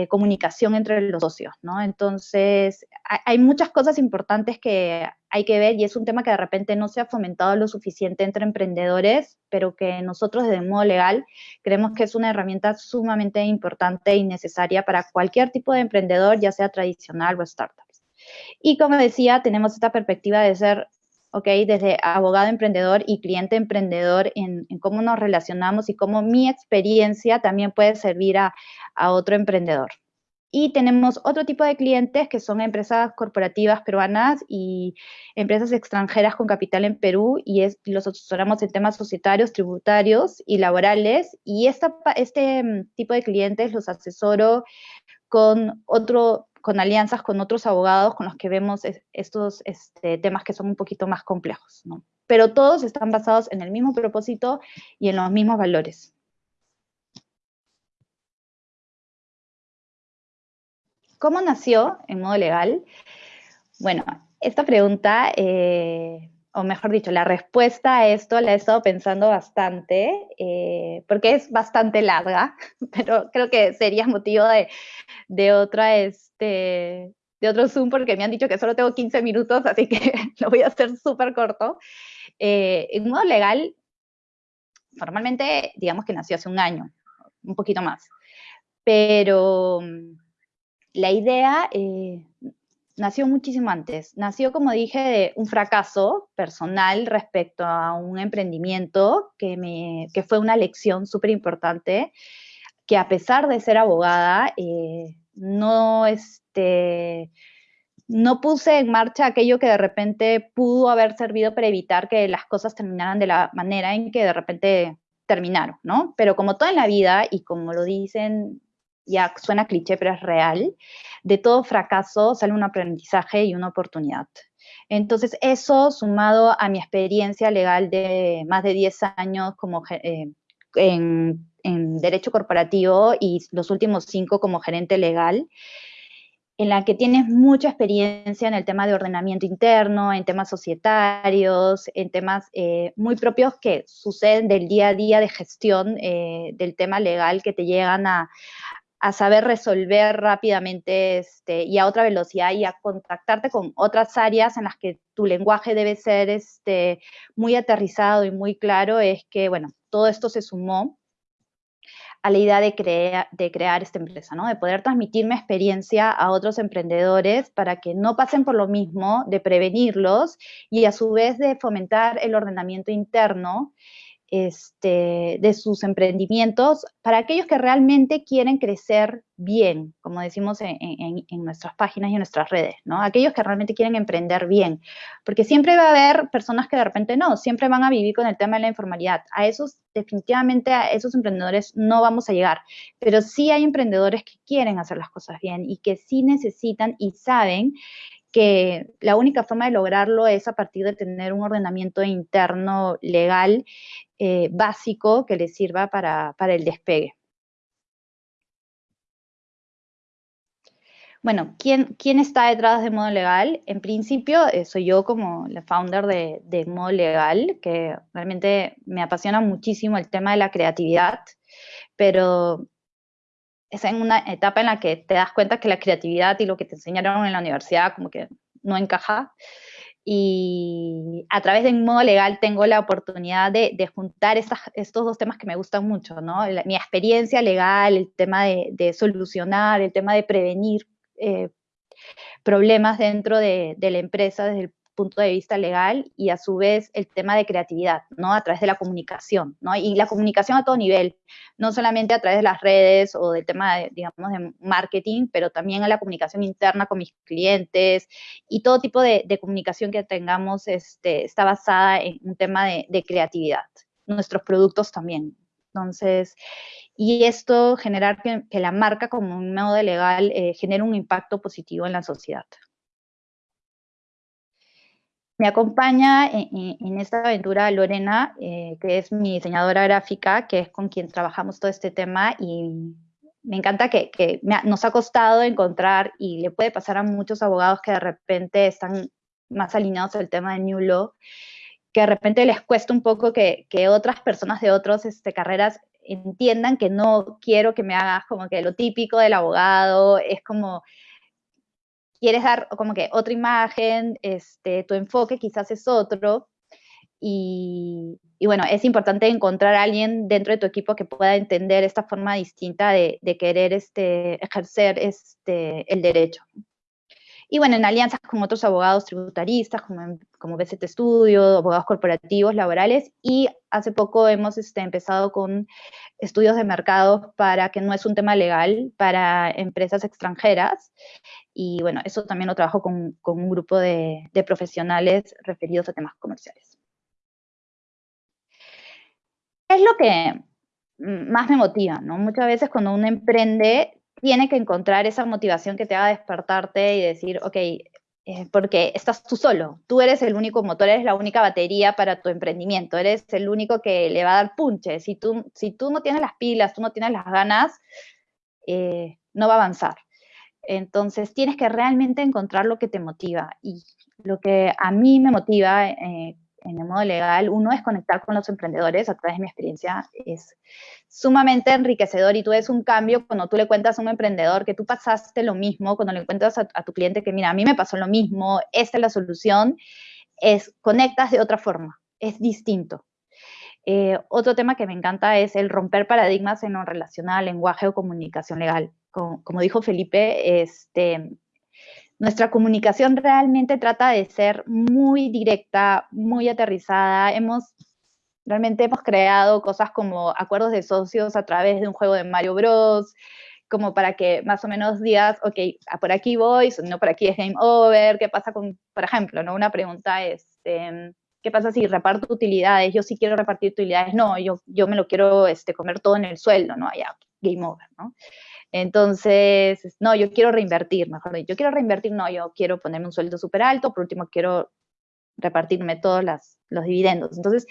comunicación entre los socios, ¿no? Entonces, hay, muchas cosas importantes que hay que ver y es un tema que de repente no se ha fomentado lo suficiente entre emprendedores, pero que nosotros desde modo legal creemos que es una herramienta sumamente importante y necesaria para cualquier tipo de emprendedor, ya sea tradicional o startups. Y como decía, tenemos esta perspectiva de ser ¿ok? Desde abogado emprendedor y cliente emprendedor en, cómo nos relacionamos y cómo mi experiencia también puede servir a, otro emprendedor. Y tenemos otro tipo de clientes que son empresas corporativas peruanas y empresas extranjeras con capital en Perú y es, los asesoramos en temas societarios, tributarios y laborales. Y este mm, tipo de clientes los asesoro con otro con alianzas con otros abogados con los que vemos estos este, temas que son un poquito más complejos, ¿no? Pero todos están basados en el mismo propósito y en los mismos valores. ¿Cómo nació en modo legal? Bueno, esta pregunta eh, o mejor dicho, la respuesta a esto la he estado pensando bastante, eh, porque es bastante larga, *laughs* pero creo que sería motivo de, de otra, este, de otro Zoom, porque me han dicho que solo tengo 15 minutos, así que *laughs* lo voy a hacer súper corto. Eh, en modo legal, formalmente, digamos que nació hace un año, un poquito más, pero mm, la idea eh, nació muchísimo antes. Nació, como dije, de un fracaso personal respecto a un emprendimiento que, me, que fue una lección súper importante, que a pesar de ser abogada, eh, no, este, no puse en marcha aquello que de repente pudo haber servido para evitar que las cosas terminaran de la manera en que de repente terminaron, ¿no? Pero como todo en la vida, y como lo dicen ya suena cliché, pero es real, de todo fracaso sale un aprendizaje y una oportunidad. Entonces, eso sumado a mi experiencia legal de más de 10 años como eh, en, derecho corporativo y los últimos 5 como gerente legal, en la que tienes mucha experiencia en el tema de ordenamiento interno, en temas societarios, en temas eh, muy propios que suceden del día a día de gestión eh, del tema legal que te llegan a, a saber resolver rápidamente este, y a otra velocidad y a contactarte con otras áreas en las que tu lenguaje debe ser este, muy aterrizado y muy claro, es que, bueno, todo esto se sumó a la idea de, crear esta empresa, ¿no? De poder transmitir mi experiencia a otros emprendedores para que no pasen por lo mismo, de prevenirlos y a su vez de fomentar el ordenamiento interno este, de sus emprendimientos para aquellos que realmente quieren crecer bien, como decimos en, nuestras páginas y en nuestras redes, ¿no? Aquellos que realmente quieren emprender bien, porque siempre va a haber personas que de repente no, siempre van a vivir con el tema de la informalidad. A esos, definitivamente, a esos emprendedores no vamos a llegar, pero sí hay emprendedores que quieren hacer las cosas bien y que sí necesitan y saben que la única forma de lograrlo es a partir de tener un ordenamiento interno legal eh, básico que les sirva para, el despegue. Bueno, ¿quién, ¿quién, está detrás de Modo Legal? En principio, eh, soy yo como la founder de, de, Modo Legal, que realmente me apasiona muchísimo el tema de la creatividad, pero es en una etapa en la que te das cuenta que la creatividad y lo que te enseñaron en la universidad como que no encaja. Y a través de un modo legal tengo la oportunidad de, juntar estos dos temas que me gustan mucho, ¿no? mi experiencia legal, el tema de, solucionar, el tema de prevenir eh, problemas dentro de, de, la empresa desde el punto de vista legal y a su vez el tema de creatividad, ¿no? A través de la comunicación, ¿no? Y la comunicación a todo nivel, no solamente a través de las redes o del tema, de, digamos, de marketing, pero también a la comunicación interna con mis clientes y todo tipo de, comunicación que tengamos este, está basada en un tema de, creatividad. Nuestros productos también. Entonces, y esto generar que, la marca como un modo legal eh, genere un impacto positivo en la sociedad. Me acompaña en, esta aventura Lorena, eh, que es mi diseñadora gráfica, que es con quien trabajamos todo este tema y me encanta que, nos ha costado encontrar y le puede pasar a muchos abogados que de repente están más alineados al tema de New Law, que de repente les cuesta un poco que, otras personas de otras este, carreras entiendan que no quiero que me hagas como que lo típico del abogado, es como quieres dar como que otra imagen, este, tu enfoque quizás es otro. Y, bueno, es importante encontrar a alguien dentro de tu equipo que pueda entender esta forma distinta de, de querer este, ejercer este, el derecho. Y bueno, en alianzas con otros abogados tributaristas, como, como BCT Studio, abogados corporativos, laborales, y hace poco hemos este, empezado con estudios de mercado para que no es un tema legal para empresas extranjeras. Y bueno, eso también lo trabajo con, con un grupo de, de profesionales referidos a temas comerciales. ¿Qué es lo que más me motiva? ¿no? Muchas veces cuando uno emprende tiene que encontrar esa motivación que te haga despertarte y decir, ok, eh, porque estás tú solo, tú eres el único motor, eres la única batería para tu emprendimiento, eres el único que le va a dar punche. Si tú, si tú no tienes las pilas, tú no tienes las ganas, eh, no va a avanzar. Entonces tienes que realmente encontrar lo que te motiva. Y lo que a mí me motiva eh, en el modo legal, uno es conectar con los emprendedores a través de mi experiencia, es sumamente enriquecedor y tú ves un cambio cuando tú le cuentas a un emprendedor que tú pasaste lo mismo, cuando le cuentas a, tu cliente que mira, a mí me pasó lo mismo, esta es la solución, es conectas de otra forma, es distinto. Eh, otro tema que me encanta es el romper paradigmas en lo relacional, lenguaje o comunicación legal. Como, como dijo Felipe, este, nuestra comunicación realmente trata de ser muy directa, muy aterrizada. Hemos realmente hemos creado cosas como acuerdos de socios a través de un juego de Mario Bros, como para que más o menos digas, ok, por aquí voy, no por aquí es game over, ¿qué pasa con, por ejemplo, ¿no? una pregunta es, este, ¿qué pasa si reparto utilidades? Yo sí quiero repartir utilidades, no, yo, yo me lo quiero este, comer todo en el sueldo, ¿no? Allá, game over, ¿no? Entonces, no, yo quiero reinvertir, mejor dicho, yo quiero reinvertir, no, yo quiero ponerme un sueldo súper alto, por último quiero repartirme todos los dividendos. Entonces,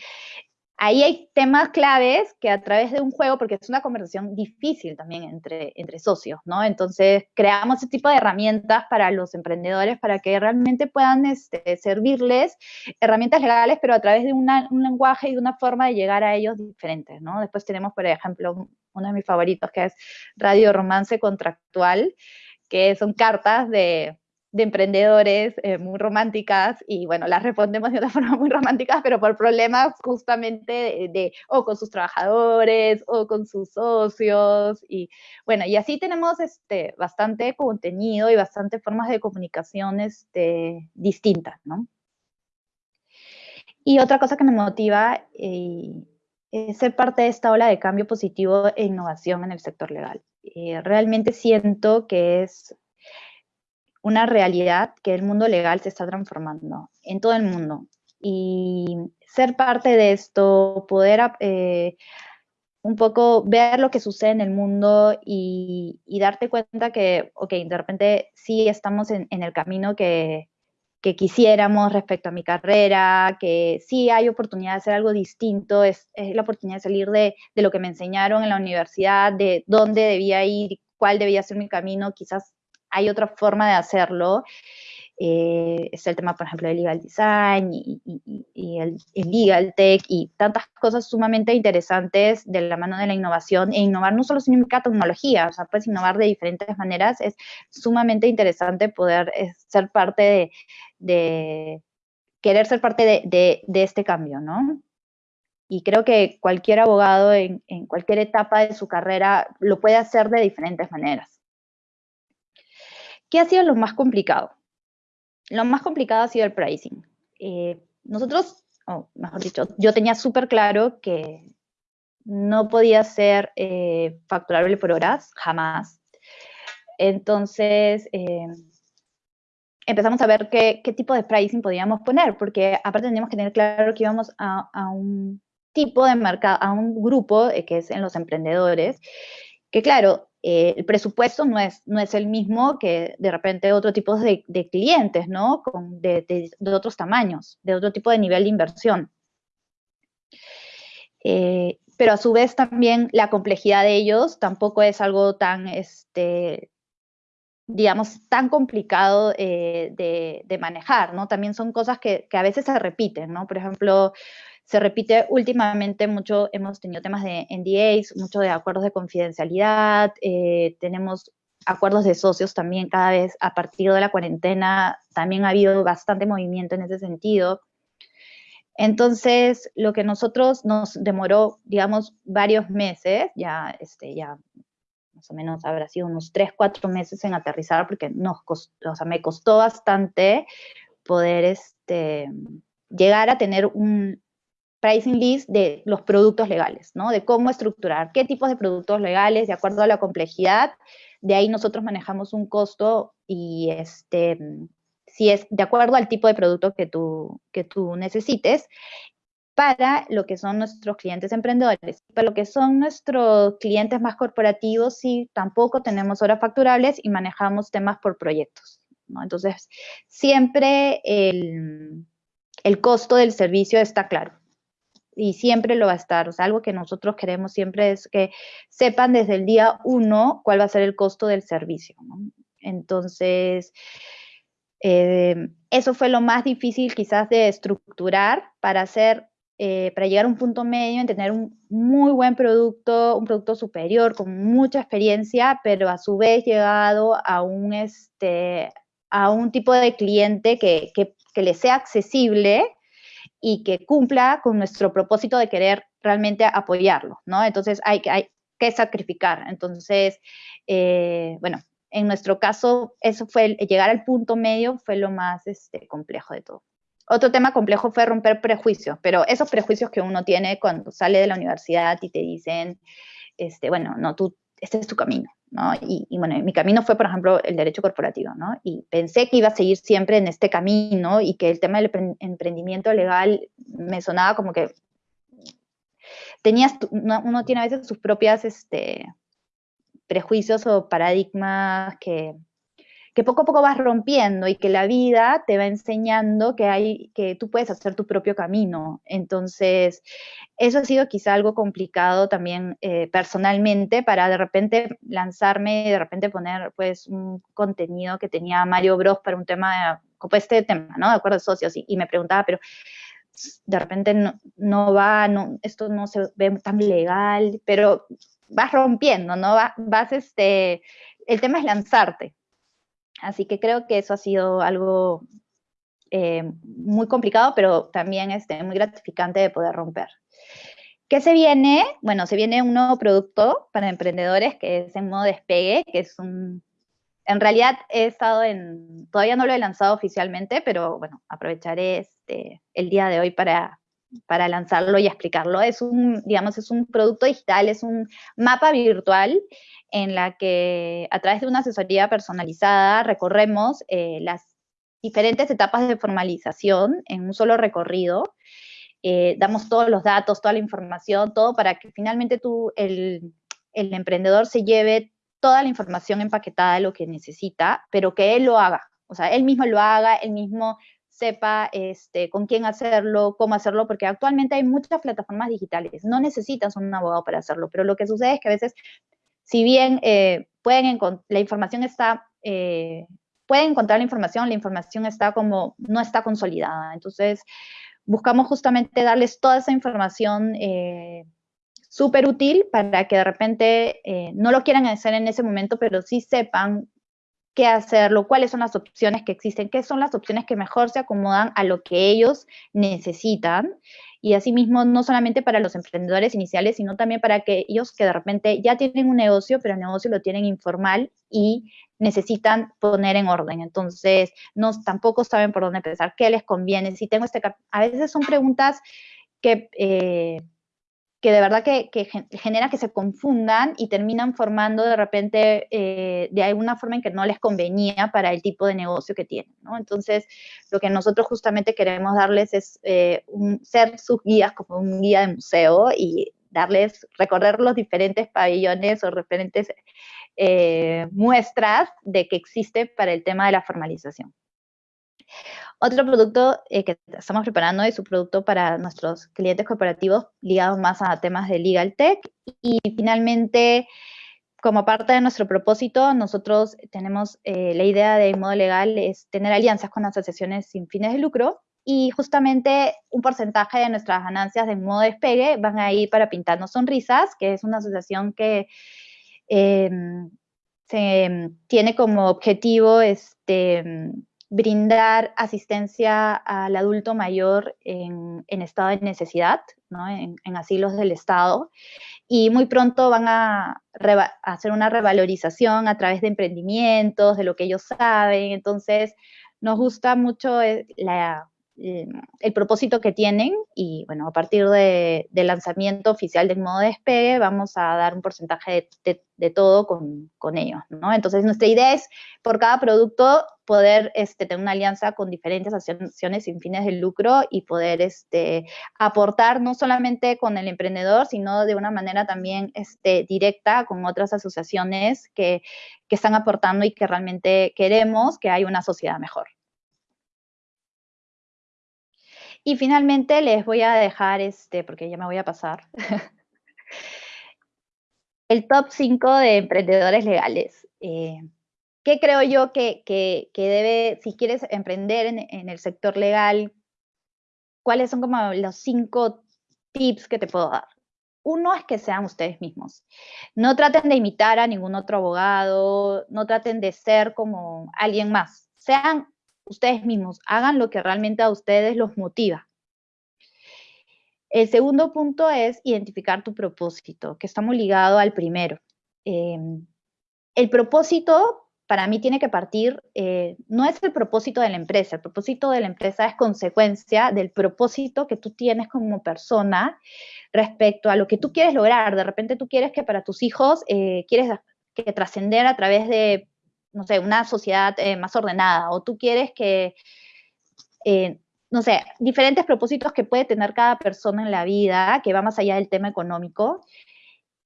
ahí hay temas claves que a través de un juego, porque es una conversación difícil también entre, entre socios, ¿no? Entonces, creamos ese tipo de herramientas para los emprendedores para que realmente puedan este, servirles herramientas legales, pero a través de un lenguaje y de una forma de llegar a ellos diferentes, ¿no? Después tenemos, por ejemplo, uno de mis favoritos que es Radio Romance Contractual, que son cartas de de emprendedores eh, muy románticas y bueno, las respondemos de una *laughs* forma muy romántica, pero por problemas justamente de, o con sus trabajadores o con sus socios y bueno, y así tenemos este, bastante contenido y bastante formas de comunicación este, distintas, ¿no? Y otra cosa que me motiva eh, es ser parte de esta ola de cambio positivo e innovación en el sector legal. Eh, realmente siento que es una realidad que el mundo legal se está transformando en todo el mundo. Y ser parte de esto, poder eh, un poco ver lo que sucede en el mundo y, darte cuenta que, ok, de repente sí estamos en, el camino que, quisiéramos respecto a mi carrera, que sí hay oportunidad de hacer algo distinto, es, la oportunidad de salir de, de, lo que me enseñaron en la universidad, de dónde debía ir, cuál debía ser mi camino, quizás hay otra forma de hacerlo. Eh, es el tema, por ejemplo, del legal design y, el, legal tech y tantas cosas sumamente interesantes de la mano de la innovación. E innovar no solo significa tecnología, o sea, puedes innovar de diferentes maneras. Es sumamente interesante poder eh, ser parte de, querer ser parte de, este cambio, ¿no? Y creo que cualquier abogado en cualquier etapa de su carrera lo puede hacer de diferentes maneras. ¿Qué ha sido lo más complicado? Lo más complicado ha sido el pricing. Eh, nosotros, mejor dicho, yo tenía súper claro que no podía ser eh, facturable por horas, jamás. Entonces, eh, empezamos a ver qué, tipo de pricing podíamos poner, porque aparte teníamos que tener claro que íbamos a, a un tipo de mercado, a un grupo que es en los emprendedores, que claro, eh, el presupuesto no es, no es el mismo que de repente otro tipo de, clientes, ¿no? Con, de, otros tamaños, de otro tipo de nivel de inversión. Eh, pero a su vez también la complejidad de ellos tampoco es algo tan, este, digamos, tan complicado eh, de, manejar, ¿no? También son cosas que, que, a veces se repiten, ¿no? Por ejemplo, se repite últimamente mucho, hemos tenido temas de NDAs, mucho de acuerdos de confidencialidad, eh, tenemos acuerdos de socios también cada vez a partir de la cuarentena, también ha habido bastante movimiento en ese sentido. Entonces, lo que nosotros nos demoró, digamos, varios meses, ya, este, ya más o menos habrá sido unos tres, cuatro meses en aterrizar, porque nos costó, o sea, me costó bastante poder este, llegar a tener un, pricing list de los productos legales, ¿no? De cómo estructurar, qué tipos de productos legales, de acuerdo a la complejidad. De ahí nosotros manejamos un costo y este, si es de acuerdo al tipo de producto que tú, que tú necesites, para lo que son nuestros clientes emprendedores. Para lo que son nuestros clientes más corporativos, sí, tampoco tenemos horas facturables y manejamos temas por proyectos. Entonces, siempre el, el costo del servicio está claro y siempre lo va a estar. O sea, algo que nosotros queremos siempre es que sepan desde el día uno cuál va a ser el costo del servicio. Entonces, Eh, eso fue lo más difícil quizás de estructurar para hacer, eh, para llegar a un punto medio en tener un muy buen producto, un producto superior con mucha experiencia, pero a su vez llegado a un, este, a un tipo de cliente que, que, que le sea accesible y que cumpla con nuestro propósito de querer realmente apoyarlo, ¿no? Entonces hay, que sacrificar. Entonces, eh, bueno, en nuestro caso, eso fue, llegar al punto medio fue lo más este, complejo de todo. Otro tema complejo fue romper prejuicios, pero esos prejuicios que uno tiene cuando sale de la universidad y te dicen, este, bueno, no, tú, este es tu camino, ¿no? Y, bueno, mi camino fue, por ejemplo, el derecho corporativo, ¿no? Y pensé que iba a seguir siempre en este camino y que el tema del emprendimiento legal me sonaba como que tenías, uno tiene a veces sus propias, este, prejuicios o paradigmas que, que poco a poco vas rompiendo y que la vida te va enseñando que, hay, que tú puedes hacer tu propio camino. Entonces, eso ha sido quizá algo complicado también eh, personalmente para de repente lanzarme de repente poner pues un contenido que tenía Mario Bros para un tema, como este tema, ¿no? De acuerdo socios y, y me preguntaba, pero de repente no, no va, no, esto no se ve tan legal, pero vas rompiendo, ¿no? Vas, este, el tema es lanzarte. Así que creo que eso ha sido algo eh, muy complicado, pero también este, muy gratificante de poder romper. ¿Qué se viene? Bueno, se viene un nuevo producto para emprendedores que es en modo despegue, que es un... En realidad he estado en... Todavía no lo he lanzado oficialmente, pero bueno, aprovecharé este, el día de hoy para, para lanzarlo y explicarlo. Es un, digamos, es un producto digital, es un mapa virtual en la que a través de una asesoría personalizada recorremos eh, las diferentes etapas de formalización en un solo recorrido. Eh, damos todos los datos, toda la información, todo para que finalmente tú, el, el emprendedor, se lleve toda la información empaquetada de lo que necesita, pero que él lo haga. O sea, él mismo lo haga, él mismo sepa este, con quién hacerlo, cómo hacerlo, porque actualmente hay muchas plataformas digitales. No necesitas un abogado para hacerlo, pero lo que sucede es que a veces, si bien eh, pueden la información está, eh, pueden encontrar la información, la información está como, no está consolidada. Entonces, buscamos justamente darles toda esa información eh, súper útil para que de repente no lo quieran hacer en ese momento, pero sí sepan qué hacerlo, cuáles son las opciones que existen, qué son las opciones que mejor se acomodan a lo que ellos necesitan. Y asimismo, no solamente para los emprendedores iniciales, sino también para aquellos que de repente ya tienen un negocio, pero el negocio lo tienen informal y necesitan poner en orden. Entonces, no, tampoco saben por dónde empezar, qué les conviene. Si tengo este... A veces son preguntas que... Eh, que de verdad que, genera que se confundan y terminan formando de repente eh, de alguna forma en que no les convenía para el tipo de negocio que tienen. Entonces, lo que nosotros justamente queremos darles es eh, ser sus guías como un guía de museo y darles, recorrer los diferentes pabellones o diferentes eh, muestras de que existe para el tema de la formalización. Otro producto eh, que estamos preparando es un producto para nuestros clientes corporativos ligados más a temas de legal tech. Y finalmente, como parte de nuestro propósito, nosotros tenemos eh, la idea de modo legal es tener alianzas con asociaciones sin fines de lucro y justamente un porcentaje de nuestras ganancias de modo despegue van a ir para Pintarnos Sonrisas, que es una asociación que em, se, tiene como objetivo este, brindar asistencia al adulto mayor en, estado de necesidad, ¿no? en, asilos del Estado, y muy pronto van a, hacer una revalorización a través de emprendimientos, de lo que ellos saben, entonces nos gusta mucho eh, la, eh, el propósito que tienen y bueno, a partir del lanzamiento oficial del modo despegue vamos a dar un porcentaje de, todo con, con, ellos, ¿no? Entonces nuestra idea es por cada producto poder este, tener una alianza con diferentes asociaciones sin fines de lucro y poder este, aportar no solamente con el emprendedor, sino de una manera también este, directa con otras asociaciones que, que están aportando y que realmente queremos que haya una sociedad mejor. Y finalmente les voy a dejar, este, porque ya me voy a pasar, *laughs* el top 5 de emprendedores legales. Eh, ¿qué creo yo que, que, debe, si quieres emprender en, en, el sector legal, cuáles son como los cinco tips que te puedo dar? Uno es que sean ustedes mismos. No traten de imitar a ningún otro abogado, no traten de ser como alguien más. Sean ustedes mismos, hagan lo que realmente a ustedes los motiva. El segundo punto es identificar tu propósito, que está muy ligado al primero. Em, el propósito para mí tiene que partir, eh, no es el propósito de la empresa, el propósito de la empresa es consecuencia del propósito que tú tienes como persona respecto a lo que tú quieres lograr. De repente tú quieres que para tus hijos, eh, quieres que trascender a través de, no sé, una sociedad eh, más ordenada, o tú quieres que, no sé, diferentes propósitos que puede tener cada persona en la vida, que va más allá del tema económico,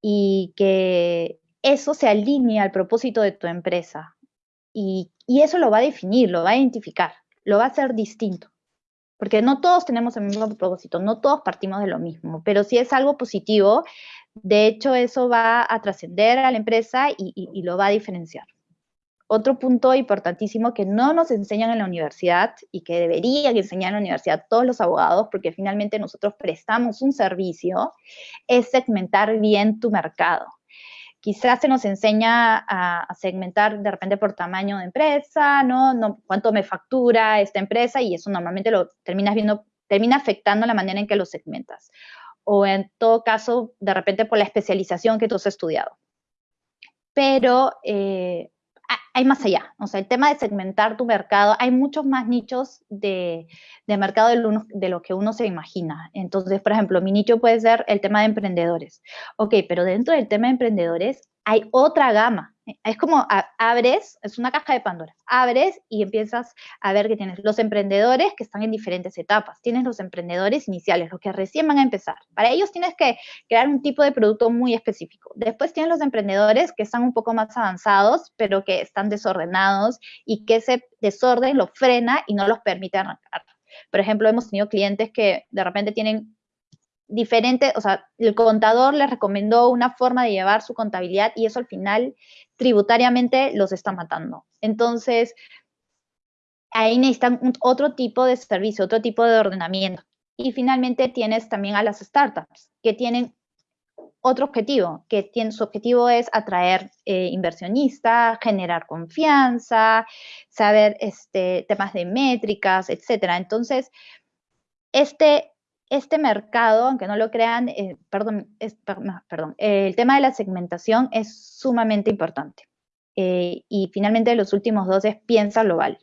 y que eso se alinea al propósito de tu empresa. Y, eso lo va a definir, lo va a identificar, lo va a hacer distinto. Porque no todos tenemos el mismo propósito, no todos partimos de lo mismo, pero si es algo positivo, de hecho eso va a trascender a la empresa y lo va a diferenciar. Otro punto importantísimo que no nos enseñan en la universidad y que deberían enseñar en la universidad todos los abogados, porque finalmente nosotros prestamos un servicio, es segmentar bien tu mercado. Quizás se nos enseña a, segmentar de repente por tamaño de empresa, ¿no? ¿no? Cuánto me factura esta empresa y eso normalmente lo terminas viendo, termina afectando la manera en que lo segmentas. O en todo caso, de repente por la especialización que tú has estudiado. Pero eh, hay más allá. O sea, el tema de segmentar tu mercado, hay muchos más nichos de, mercado de lo, que uno se imagina. Entonces, por ejemplo, mi nicho puede ser el tema de emprendedores. Ok, pero dentro del tema de emprendedores hay otra gama es como abres, es una caja de Pandora, abres y empiezas a ver que tienes los emprendedores que están en diferentes etapas, tienes los emprendedores iniciales, los que recién van a empezar. Para ellos tienes que crear un tipo de producto muy específico. Después tienes los emprendedores que están un poco más avanzados, pero que están desordenados y que ese desorden los frena y no los permite arrancar. Por ejemplo, hemos tenido clientes que de repente tienen diferente, o sea, el contador les recomendó una forma de llevar su contabilidad y eso al final tributariamente los está matando. Entonces, ahí necesitan otro tipo de servicio, otro tipo de ordenamiento. Y finalmente tienes también a las startups que tienen otro objetivo, que tiene, su objetivo es atraer eh, inversionistas, generar confianza, saber este, temas de métricas, etcétera. Entonces, este, este mercado, aunque no lo crean, eh, perdón, perdón el tema de la segmentación es sumamente importante. Eh, y finalmente los últimos dos es piensa global.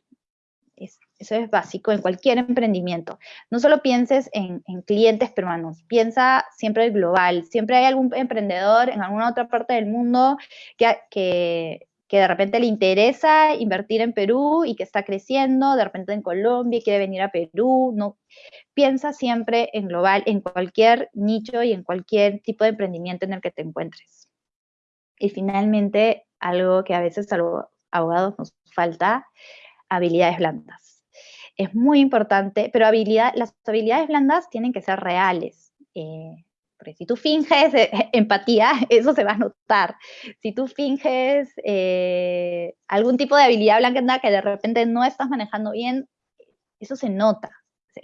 eso es básico en cualquier emprendimiento. No solo pienses en, clientes peruanos, piensa siempre global. Siempre hay algún emprendedor en alguna otra parte del mundo que, que que de repente le interesa invertir en Perú y que está creciendo, de repente en Colombia y quiere venir a Perú, no piensa siempre en global, en cualquier nicho y en cualquier tipo de emprendimiento en el que te encuentres. Y finalmente, algo que a veces a los abogados nos falta, habilidades blandas. Es muy importante, pero habilidad, las habilidades blandas tienen que ser reales. Eh, porque si tú finges eh, *laughs* empatía, eso se va a notar. Si tú finges eh, algún tipo de habilidad blanca que de repente no estás manejando bien, eso se nota,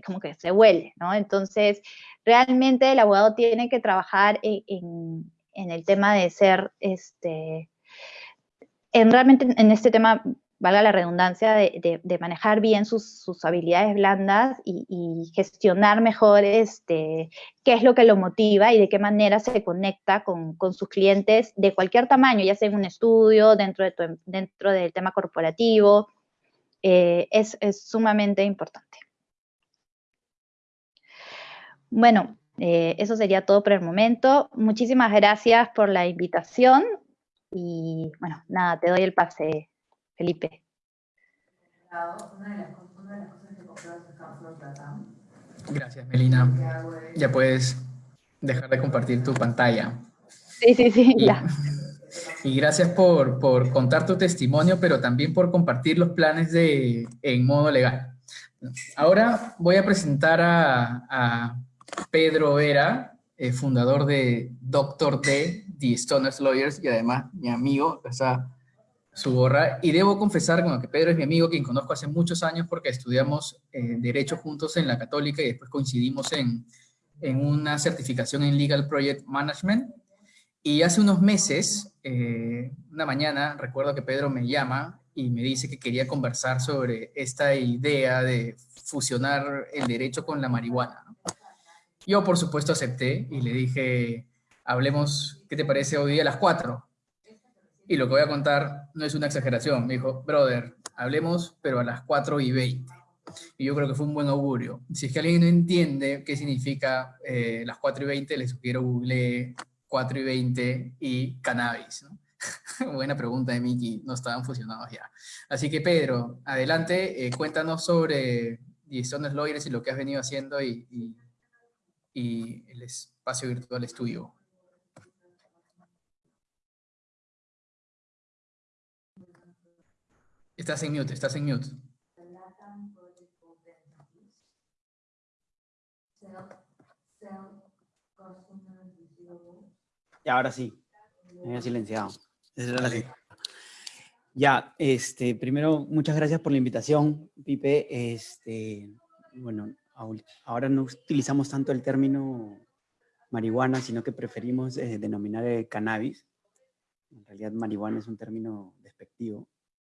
como que se huele, ¿no? Entonces, realmente el abogado tiene que trabajar en, el tema de ser, este, en realmente en este tema valga la redundancia, de, manejar bien sus, habilidades blandas y, gestionar mejor este, qué es lo que lo motiva y de qué manera se conecta con, sus clientes de cualquier tamaño, ya sea en un estudio, dentro, de dentro del tema corporativo, eh, es, sumamente importante. Bueno, eh, eso sería todo por el momento. Muchísimas gracias por la invitación y bueno, nada, te doy el pase, Felipe. Gracias, Melina. Ya puedes dejar de compartir tu pantalla. Sí, sí, sí, y, ya. Y gracias por, por, contar tu testimonio, pero también por compartir los planes de, en modo legal. Ahora voy a presentar a, Pedro Vera, eh, fundador de Doctor D, The Stoners Lawyers, y además mi amigo, o sea, Y debo confesar bueno, que Pedro es mi amigo, quien conozco hace muchos años porque estudiamos eh, Derecho juntos en la Católica y después coincidimos en, en una certificación en Legal Project Management. Y hace unos meses, eh, una mañana, recuerdo que Pedro me llama y me dice que quería conversar sobre esta idea de fusionar el derecho con la marihuana. Yo, por supuesto, acepté y le dije, hablemos, ¿qué te parece hoy día a las 4? Y lo que voy a contar no es una exageración. Me dijo, brother, hablemos, pero a las 4 y 20. Y yo creo que fue un buen augurio. Si es que alguien no entiende qué significa eh, las 4 y 20, les sugiero google 4 y 20 y cannabis. *laughs* Buena pregunta de Miki, no estaban fusionados ya. Así que Pedro, adelante, eh, cuéntanos sobre Stones Lawyers y lo que has venido haciendo y, el espacio virtual es Estás en mute, estás en mute. Y ahora sí, me había silenciado. Ya, este, primero, muchas gracias por la invitación, Pipe. Este, bueno, ahora no utilizamos tanto el término marihuana, sino que preferimos eh, denominar el cannabis. En realidad, marihuana es un término despectivo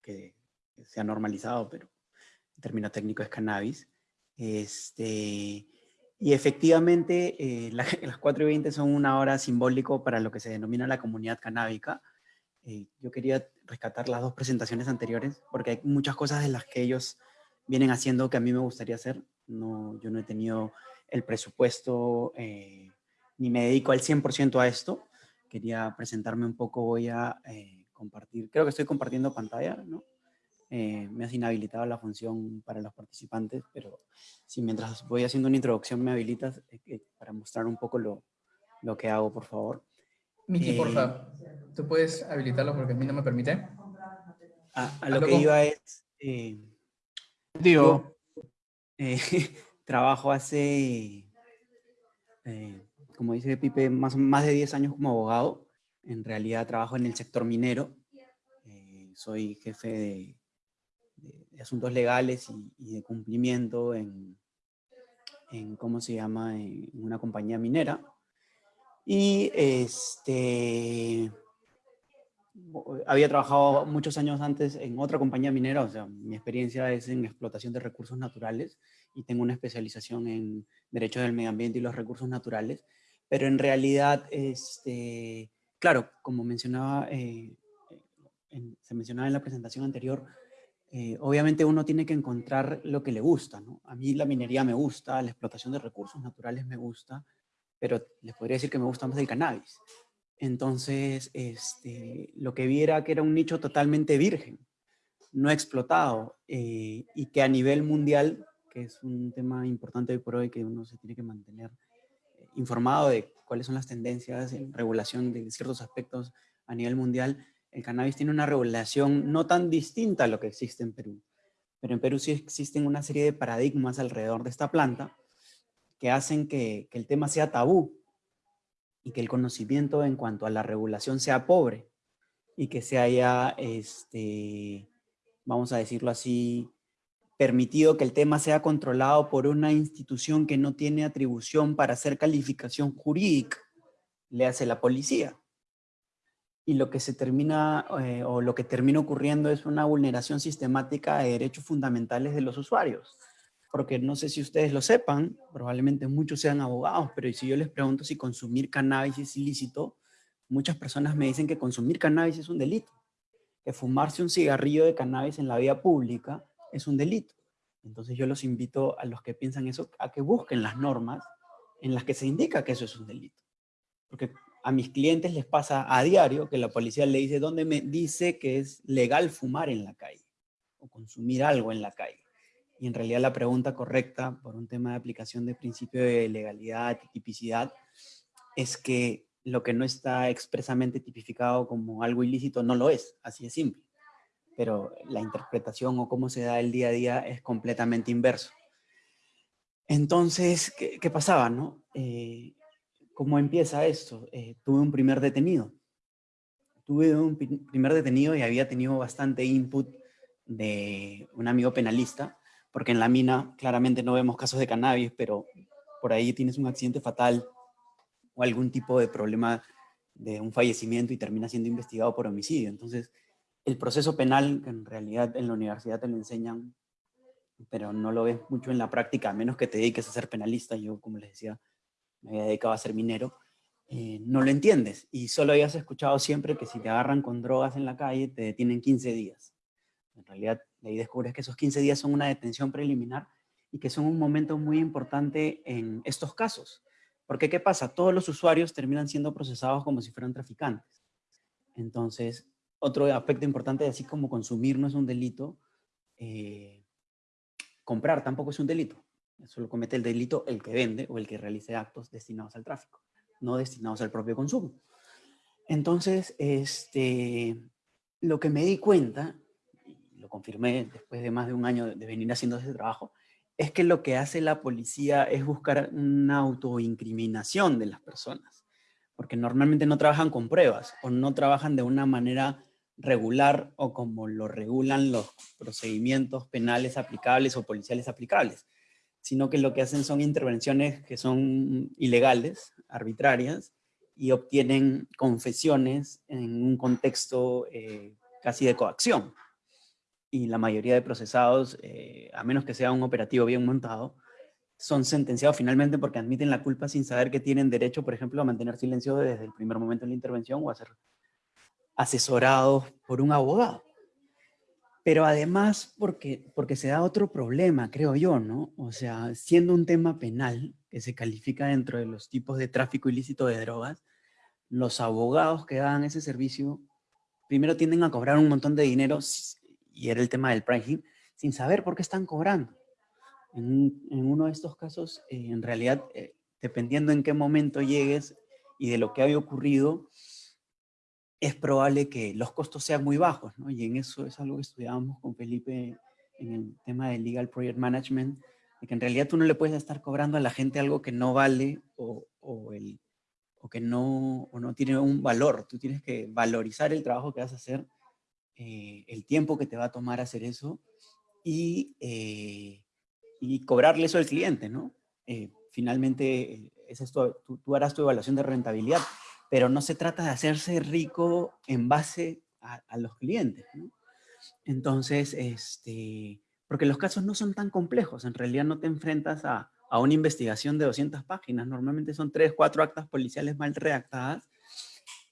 que se ha normalizado, pero el término técnico es cannabis. Este, y efectivamente, eh, *laughs* las 4 y 20 son una hora simbólico para lo que se denomina la comunidad canábica. Eh, yo quería rescatar las dos presentaciones anteriores, porque hay muchas cosas de las que ellos vienen haciendo que a mí me gustaría hacer. No, yo no he tenido el presupuesto, eh, ni me dedico al 100% a esto. Quería presentarme un poco, voy a compartir, creo que estoy compartiendo pantalla, ¿no? Eh, me has inhabilitado la función para los participantes, pero si mientras voy haciendo una introducción me habilitas eh, eh, para mostrar un poco lo, lo, que hago, por favor. Miki, por favor, ¿tú puedes habilitarlo porque a mí no me permite? A, lo que iba es... Digo... *laughs* trabajo hace, como dice Pipe, más, más de 10 años como abogado. En realidad trabajo en el sector minero. soy jefe de, asuntos legales y, de cumplimiento en, en, ¿cómo se llama?, en una compañía minera. Y este, había trabajado muchos años antes en otra compañía minera, o sea, mi experiencia es en explotación de recursos naturales y tengo una especialización en Derecho del Medio Ambiente y los Recursos Naturales, pero en realidad, este, claro, como mencionaba, eh, se mencionaba en la presentación anterior, eh, obviamente uno tiene que encontrar lo que le gusta. A mí la minería me gusta, la explotación de recursos naturales me gusta, pero les podría decir que me gusta más el cannabis. Entonces, este, lo que vi era que era un nicho totalmente virgen, no explotado, eh, y que a nivel mundial, que es un tema importante hoy por hoy, que uno se tiene que mantener eh, informado de cuáles son las tendencias en regulación de ciertos aspectos a nivel mundial, el cannabis tiene una regulación no tan distinta a lo que existe en Perú. Pero en Perú sí existen una serie de paradigmas alrededor de esta planta que hacen que, el tema sea tabú y que el conocimiento en cuanto a la regulación sea pobre y que se haya, este, vamos a decirlo así, permitido que el tema sea controlado por una institución que no tiene atribución para hacer calificación jurídica, le hace la policía y lo que se termina eh, o lo que termina ocurriendo es una vulneración sistemática de derechos fundamentales de los usuarios. Porque no sé si ustedes lo sepan, probablemente muchos sean abogados, pero si yo les pregunto si consumir cannabis es ilícito, muchas personas me dicen que consumir cannabis es un delito, que fumarse un cigarrillo de cannabis en la vía pública es un delito. Entonces yo los invito a los que piensan eso a que busquen las normas en las que se indica que eso es un delito. Porque a mis clientes les pasa a diario que la policía le dice dónde me dice que es legal fumar en la calle o consumir algo en la calle. Y en realidad la pregunta correcta por un tema de aplicación de principio de legalidad y tipicidad es que lo que no está expresamente tipificado como algo ilícito no lo es, así de simple. Pero la interpretación o cómo se da el día a día es completamente inverso. Entonces, ¿qué, pasaba? No? Eh, ¿Cómo empieza esto? Eh, tuve un primer detenido. tuve un primer detenido y había tenido bastante input de un amigo penalista, porque en la mina claramente no vemos casos de cannabis, pero por ahí tienes un accidente fatal o algún tipo de problema de un fallecimiento y termina siendo investigado por homicidio. Entonces, el proceso penal, que en realidad en la universidad te lo enseñan, pero no lo ves mucho en la práctica, a menos que te dediques a ser penalista, yo como les decía, me había dedicado a ser minero, eh, no lo entiendes y solo habías escuchado siempre que si te agarran con drogas en la calle te detienen 15 días. En realidad, ahí descubres que esos 15 días son una detención preliminar y que son un momento muy importante en estos casos. Porque, ¿qué pasa? Todos los usuarios terminan siendo procesados como si fueran traficantes. Entonces, otro aspecto importante, así como consumir no es un delito, eh, comprar tampoco es un delito. Solo comete el delito el que vende o el que realice actos destinados al tráfico, no destinados al propio consumo. Entonces, este, lo que me di cuenta, lo confirmé después de más de un año de venir haciendo ese trabajo, es que lo que hace la policía es buscar una autoincriminación de las personas, porque normalmente no trabajan con pruebas o no trabajan de una manera regular o como lo regulan los procedimientos penales aplicables o policiales aplicables, sino que lo que hacen son intervenciones que son ilegales, arbitrarias, y obtienen confesiones en un contexto eh, casi de coacción y la mayoría de procesados, eh, a menos que sea un operativo bien montado, son sentenciados finalmente porque admiten la culpa sin saber que tienen derecho, por ejemplo, a mantener silencio desde el primer momento de la intervención o a ser asesorados por un abogado. Pero además porque, porque se da otro problema, creo yo, ¿no? O sea, siendo un tema penal que se califica dentro de los tipos de tráfico ilícito de drogas, los abogados que dan ese servicio primero tienden a cobrar un montón de dinero y era el tema del pricing, sin saber por qué están cobrando. En, uno de estos casos, eh, en realidad, eh, dependiendo en qué momento llegues y de lo que haya ocurrido, es probable que los costos sean muy bajos. Y en eso es algo que estudiábamos con Felipe en el tema del Legal Project Management, de que en realidad tú no le puedes estar cobrando a la gente algo que no vale o, o, el, o que no, o no tiene un valor. Tú tienes que valorizar el trabajo que vas a hacer eh, el tiempo que te va a tomar hacer eso y, eh, y cobrarle eso al cliente, ¿no? Eh, finalmente, es esto, tú, harás tu evaluación de rentabilidad, pero no se trata de hacerse rico en base a, los clientes, ¿no? Entonces, este, porque los casos no son tan complejos, en realidad no te enfrentas a, a una investigación de 200 páginas, normalmente son 3, 4 actas policiales mal redactadas,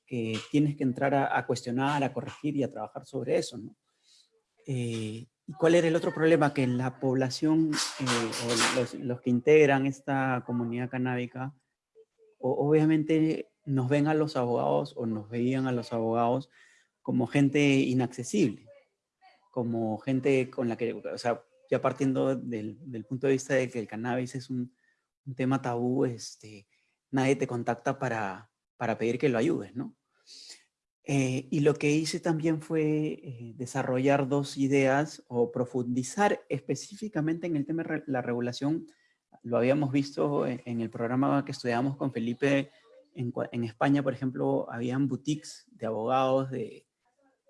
que tienes que entrar a, cuestionar, a corregir y a trabajar sobre eso, ¿no? Eh, ¿Y cuál era el otro problema? Que la población, eh, o los, que integran esta comunidad canábica, obviamente nos ven a los abogados o nos veían a los abogados como gente inaccesible, como gente con la que, o sea, ya partiendo del, del punto de vista de que el cannabis es un, un tema tabú, este, nadie te contacta para, para pedir que lo ayudes, ¿no? Eh, y lo que hice también fue eh, desarrollar dos ideas o profundizar específicamente en el tema de la regulación. Lo habíamos visto en, el programa que estudiamos con Felipe en, en, España, por ejemplo, habían boutiques de abogados de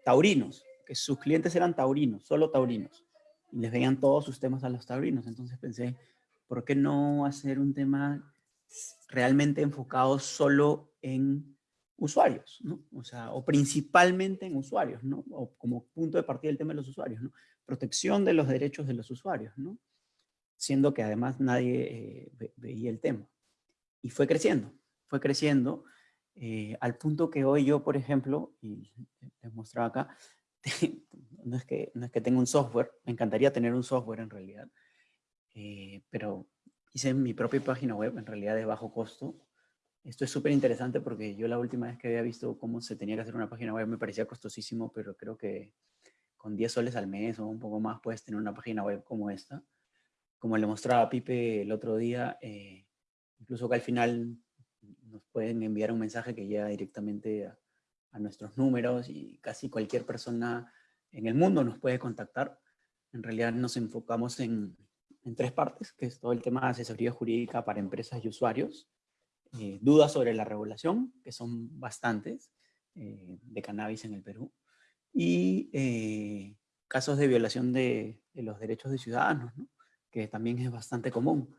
taurinos, que sus clientes eran taurinos, solo taurinos, y les veían todos sus temas a los taurinos. Entonces pensé, ¿por qué no hacer un tema realmente enfocado solo en usuarios, ¿no? O sea, o principalmente en usuarios, ¿no? O como punto de partida del tema de los usuarios, ¿no? Protección de los derechos de los usuarios, ¿no? Siendo que además nadie eh, veía el tema. Y fue creciendo, fue creciendo eh, al punto que hoy yo, por ejemplo, y les mostraba acá, *laughs* no es, que, no es que tenga un software, me encantaría tener un software en realidad, eh, pero hice mi propia página web, en realidad de bajo costo, esto es súper interesante porque yo la última vez que había visto cómo se tenía que hacer una página web me parecía costosísimo, pero creo que con 10 soles al mes o un poco más puedes tener una página web como esta. Como le mostraba a Pipe el otro día, eh, incluso que al final nos pueden enviar un mensaje que llega directamente a, nuestros números y casi cualquier persona en el mundo nos puede contactar. En realidad nos enfocamos en, en tres partes, que es todo el tema de asesoría jurídica para empresas y usuarios, eh, dudas sobre la regulación, que son bastantes, eh, de cannabis en el Perú. Y eh, casos de violación de, de, los derechos de ciudadanos, ¿no? que también es bastante común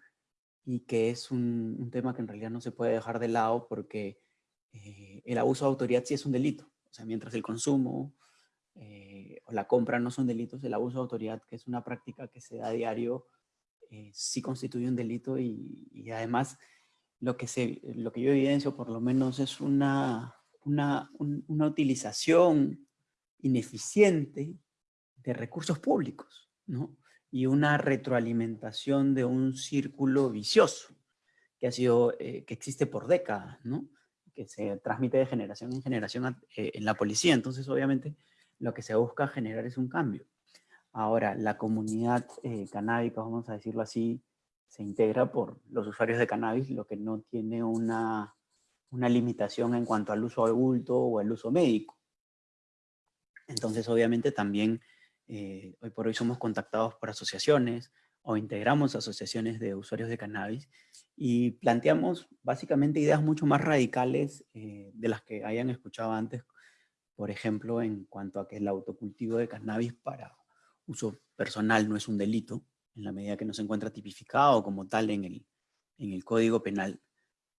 y que es un, un, tema que en realidad no se puede dejar de lado porque eh, el abuso de autoridad sí es un delito. O sea, mientras el consumo eh, o la compra no son delitos, el abuso de autoridad, que es una práctica que se da a diario, eh, sí constituye un delito y, y, además lo que, se, lo que yo evidencio por lo menos es una, una, un, una utilización ineficiente de recursos públicos, ¿no? Y una retroalimentación de un círculo vicioso que ha sido, eh, que existe por décadas, ¿no? Que se transmite de generación en generación eh, en la policía. Entonces, obviamente, lo que se busca generar es un cambio. Ahora, la comunidad eh, canábica, vamos a decirlo así, se integra por los usuarios de cannabis, lo que no tiene una, una limitación en cuanto al uso adulto o al uso médico. Entonces, obviamente, también eh, hoy por hoy somos contactados por asociaciones o integramos asociaciones de usuarios de cannabis y planteamos básicamente ideas mucho más radicales eh, de las que hayan escuchado antes, por ejemplo, en cuanto a que el autocultivo de cannabis para uso personal no es un delito, en la medida que no se encuentra tipificado como tal en el, en el Código Penal,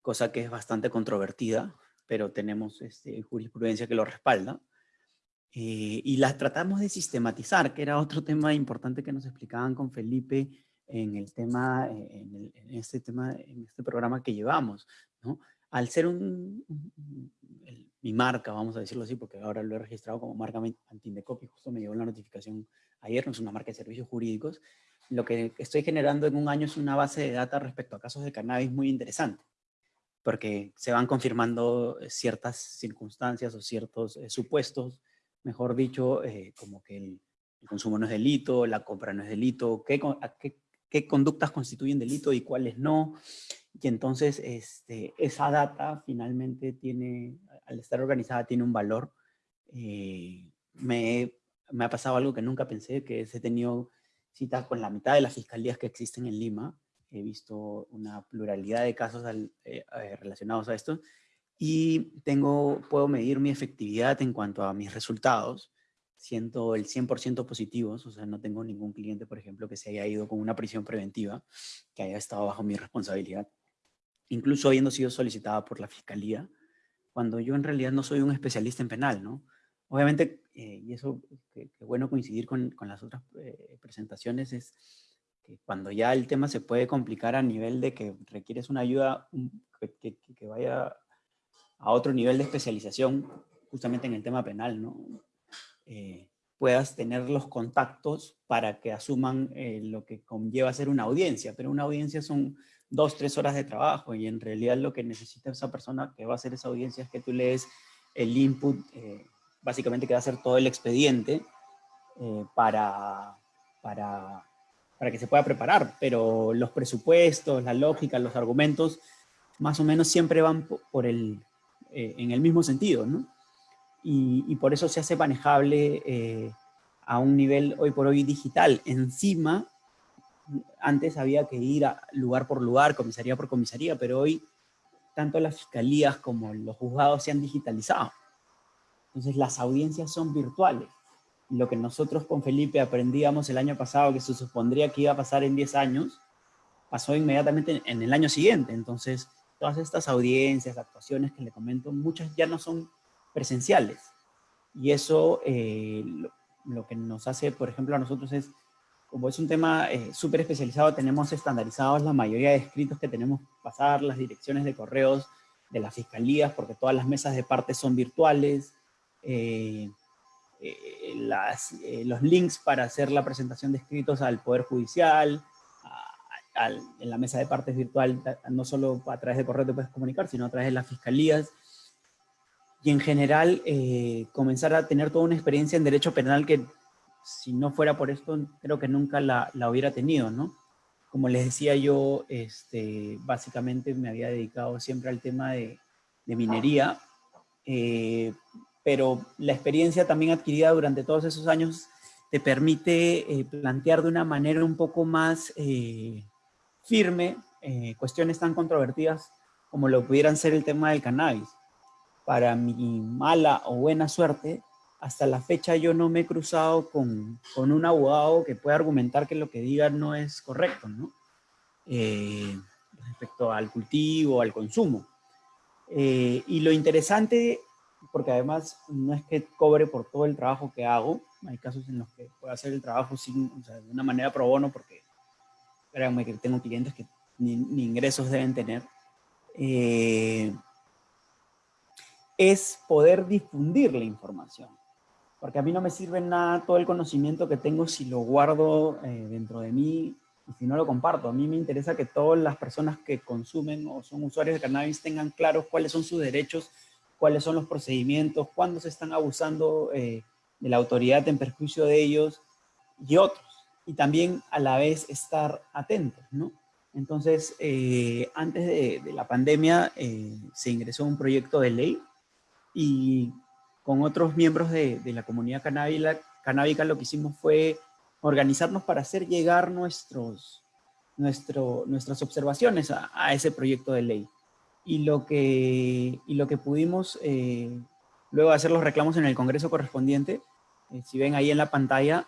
cosa que es bastante controvertida, pero tenemos este, jurisprudencia que lo respalda. Eh, y las tratamos de sistematizar, que era otro tema importante que nos explicaban con Felipe en el tema, en, el, en este tema, en este programa que llevamos, ¿no? Al ser un, el, mi marca, vamos a decirlo así, porque ahora lo he registrado como marca Antindecopy, justo me llegó la notificación ayer, no es una marca de servicios jurídicos, lo que estoy generando en un año es una base de data respecto a casos de cannabis muy interesante, porque se van confirmando ciertas circunstancias o ciertos eh, supuestos mejor dicho, eh, como que el, el, consumo no es delito, la compra no es delito, qué, qué, qué, conductas constituyen delito y cuáles no. Y entonces este, esa data finalmente tiene, al estar organizada, tiene un valor. Eh, me, me, ha pasado algo que nunca pensé, que he tenido citas con la mitad de las fiscalías que existen en Lima. He visto una pluralidad de casos al, eh, relacionados a esto y tengo, puedo medir mi efectividad en cuanto a mis resultados, siento el 100% positivos, o sea, no tengo ningún cliente, por ejemplo, que se haya ido con una prisión preventiva, que haya estado bajo mi responsabilidad, incluso habiendo sido solicitada por la fiscalía, cuando yo en realidad no soy un especialista en penal, ¿no? Obviamente, eh, y eso, que, que, bueno coincidir con, con las otras eh, presentaciones, es que cuando ya el tema se puede complicar a nivel de que requieres una ayuda que, que, que vaya a otro nivel de especialización, justamente en el tema penal, ¿no? Eh, puedas tener los contactos para que asuman eh, lo que conlleva ser una audiencia, pero una audiencia son dos, tres horas de trabajo y en realidad lo que necesita esa persona que va a hacer esa audiencia es que tú lees el input, eh, básicamente que va a ser todo el expediente eh, para, para, para que se pueda preparar, pero los presupuestos, la lógica, los argumentos, más o menos siempre van por el, eh, en el mismo sentido, ¿no? Y, por eso se hace manejable eh, a un nivel hoy por hoy digital. Encima, antes había que ir a lugar por lugar, comisaría por comisaría, pero hoy tanto las fiscalías como los juzgados se han digitalizado. Entonces las audiencias son virtuales. Lo que nosotros con Felipe aprendíamos el año pasado, que se supondría que iba a pasar en 10 años, pasó inmediatamente en el año siguiente. Entonces, todas estas audiencias, actuaciones que le comento, muchas ya no son presenciales. Y eso eh, lo, lo, que nos hace, por ejemplo, a nosotros es, como es un tema eh, súper especializado, tenemos estandarizados la mayoría de escritos que tenemos que pasar, las direcciones de correos de las fiscalías, porque todas las mesas de parte son virtuales, eh, eh las, eh, los links para hacer la presentación de escritos al Poder Judicial, al, en la mesa de partes virtual, no solo a través de correo te puedes comunicar, sino a través de las fiscalías. Y en general, eh, comenzar a tener toda una experiencia en derecho penal que, si no fuera por esto, creo que nunca la, la hubiera tenido, ¿no? Como les decía yo, este, básicamente me había dedicado siempre al tema de, de minería, eh, pero la experiencia también adquirida durante todos esos años te permite eh, plantear de una manera un poco más eh, firme eh, cuestiones tan controvertidas como lo pudieran ser el tema del cannabis. para mi mala o buena suerte, hasta la fecha yo no me he cruzado con, con un abogado que pueda argumentar que lo que diga no es correcto, ¿no? Eh, respecto al cultivo, al consumo. Eh, y lo interesante, porque además no es que cobre por todo el trabajo que hago, hay casos en los que puedo hacer el trabajo sin, o sea, de una manera pro bono, porque créanme tengo clientes que ni, ni ingresos deben tener, eh, es poder difundir la información. Porque a mí no me sirve nada todo el conocimiento que tengo si lo guardo eh, dentro de mí y si no lo comparto. A mí me interesa que todas las personas que consumen o son usuarios de cannabis tengan claros cuáles son sus derechos, cuáles son los procedimientos, cuándo se están abusando eh, de la autoridad en perjuicio de ellos y otros. Y también a la vez estar atentos, ¿no? Entonces, eh, antes de, la pandemia se ingresó un proyecto de ley y con otros miembros de, la comunidad canábica, canábica, lo que hicimos fue organizarnos para hacer llegar nuestros, nuestro, nuestras observaciones a, ese proyecto de ley. Y lo que, y lo que pudimos, eh, luego hacer los reclamos en el Congreso correspondiente, eh, si ven ahí en la pantalla,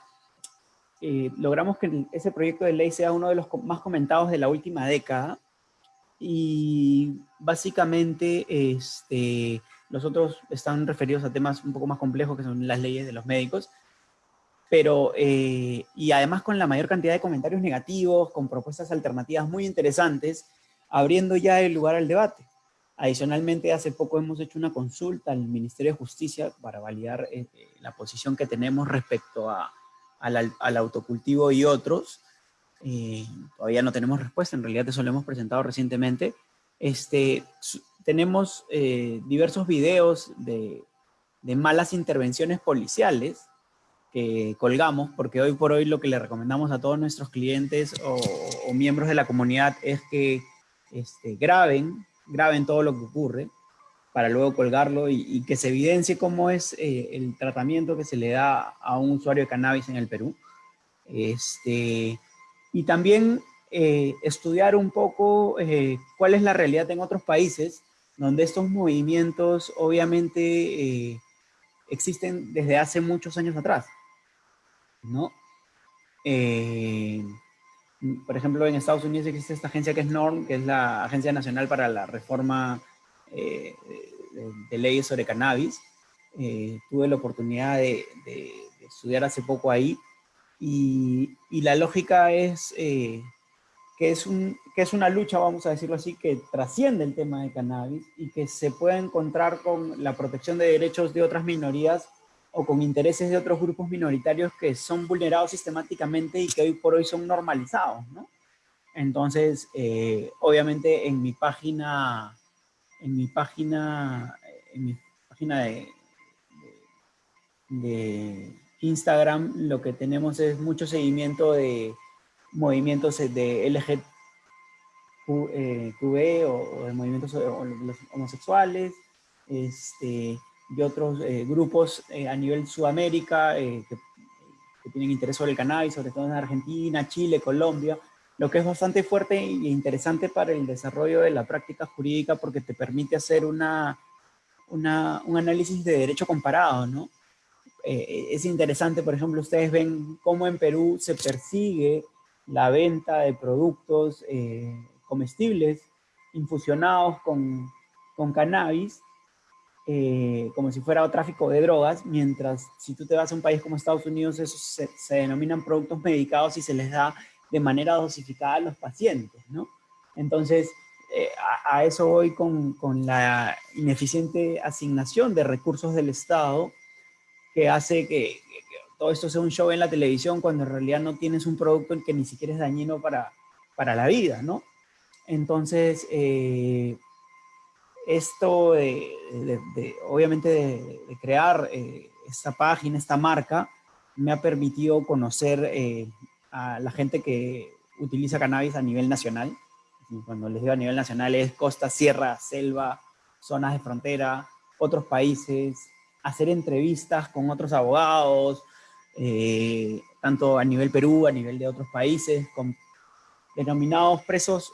eh, logramos que ese proyecto de ley sea uno de los más comentados de la última década. Y básicamente, este, los otros están referidos a temas un poco más complejos, que son las leyes de los médicos. Pero, eh, y además con la mayor cantidad de comentarios negativos, con propuestas alternativas muy interesantes, abriendo ya el lugar al debate. Adicionalmente, hace poco hemos hecho una consulta al Ministerio de Justicia para validar eh, la posición que tenemos respecto a, al, al, autocultivo y otros. Eh, todavía no tenemos respuesta, en realidad eso lo hemos presentado recientemente. Este, tenemos eh, diversos videos de, de, malas intervenciones policiales que colgamos, porque hoy por hoy lo que le recomendamos a todos nuestros clientes o, o miembros de la comunidad es que este, graben, graben todo lo que ocurre para luego colgarlo y, que se evidencie cómo es eh, el tratamiento que se le da a un usuario de cannabis en el Perú. Este, y también eh, estudiar un poco eh, cuál es la realidad en otros países donde estos movimientos obviamente existen desde hace muchos años atrás, ¿no? Por ejemplo, en Estados Unidos existe esta agencia que es NORM, que es la Agencia Nacional para la Reforma eh, de, de, Leyes sobre Cannabis. Eh, tuve la oportunidad de, de, de, estudiar hace poco ahí y, y la lógica es eh, que es, un, que es una lucha, vamos a decirlo así, que trasciende el tema de cannabis y que se puede encontrar con la protección de derechos de otras minorías o con intereses de otros grupos minoritarios que son vulnerados sistemáticamente y que hoy por hoy son normalizados, ¿no? Entonces, eh, obviamente en mi página, en mi página, en mi página de, de, Instagram, lo que tenemos es mucho seguimiento de movimientos de LGTB eh, o, o, de movimientos homosexuales este, y otros eh, grupos eh, a nivel Sudamérica eh, que, que, tienen interés sobre el cannabis, sobre todo en Argentina, Chile, Colombia, lo que es bastante fuerte e interesante para el desarrollo de la práctica jurídica porque te permite hacer una, una un análisis de derecho comparado, ¿no? es interesante, por ejemplo, ustedes ven cómo en Perú se persigue la venta de productos eh, comestibles infusionados con, con cannabis, eh, como si fuera tráfico de drogas, mientras si tú te vas a un país como Estados Unidos, esos se, se denominan productos medicados y se les da de manera dosificada a los pacientes, ¿no? Entonces, eh, a, eso voy con, con la ineficiente asignación de recursos del Estado que hace que, todo esto sea un show en la televisión cuando en realidad no tienes un producto que ni siquiera es dañino para, para la vida, ¿no? Entonces, eh, esto de, obviamente de, crear eh, esta página, esta marca, me ha permitido conocer a la gente que utiliza cannabis a nivel nacional. Cuando les digo a nivel nacional es costa, sierra, selva, zonas de frontera, otros países, hacer entrevistas con otros abogados, eh, tanto a nivel Perú, a nivel de otros países, con denominados presos,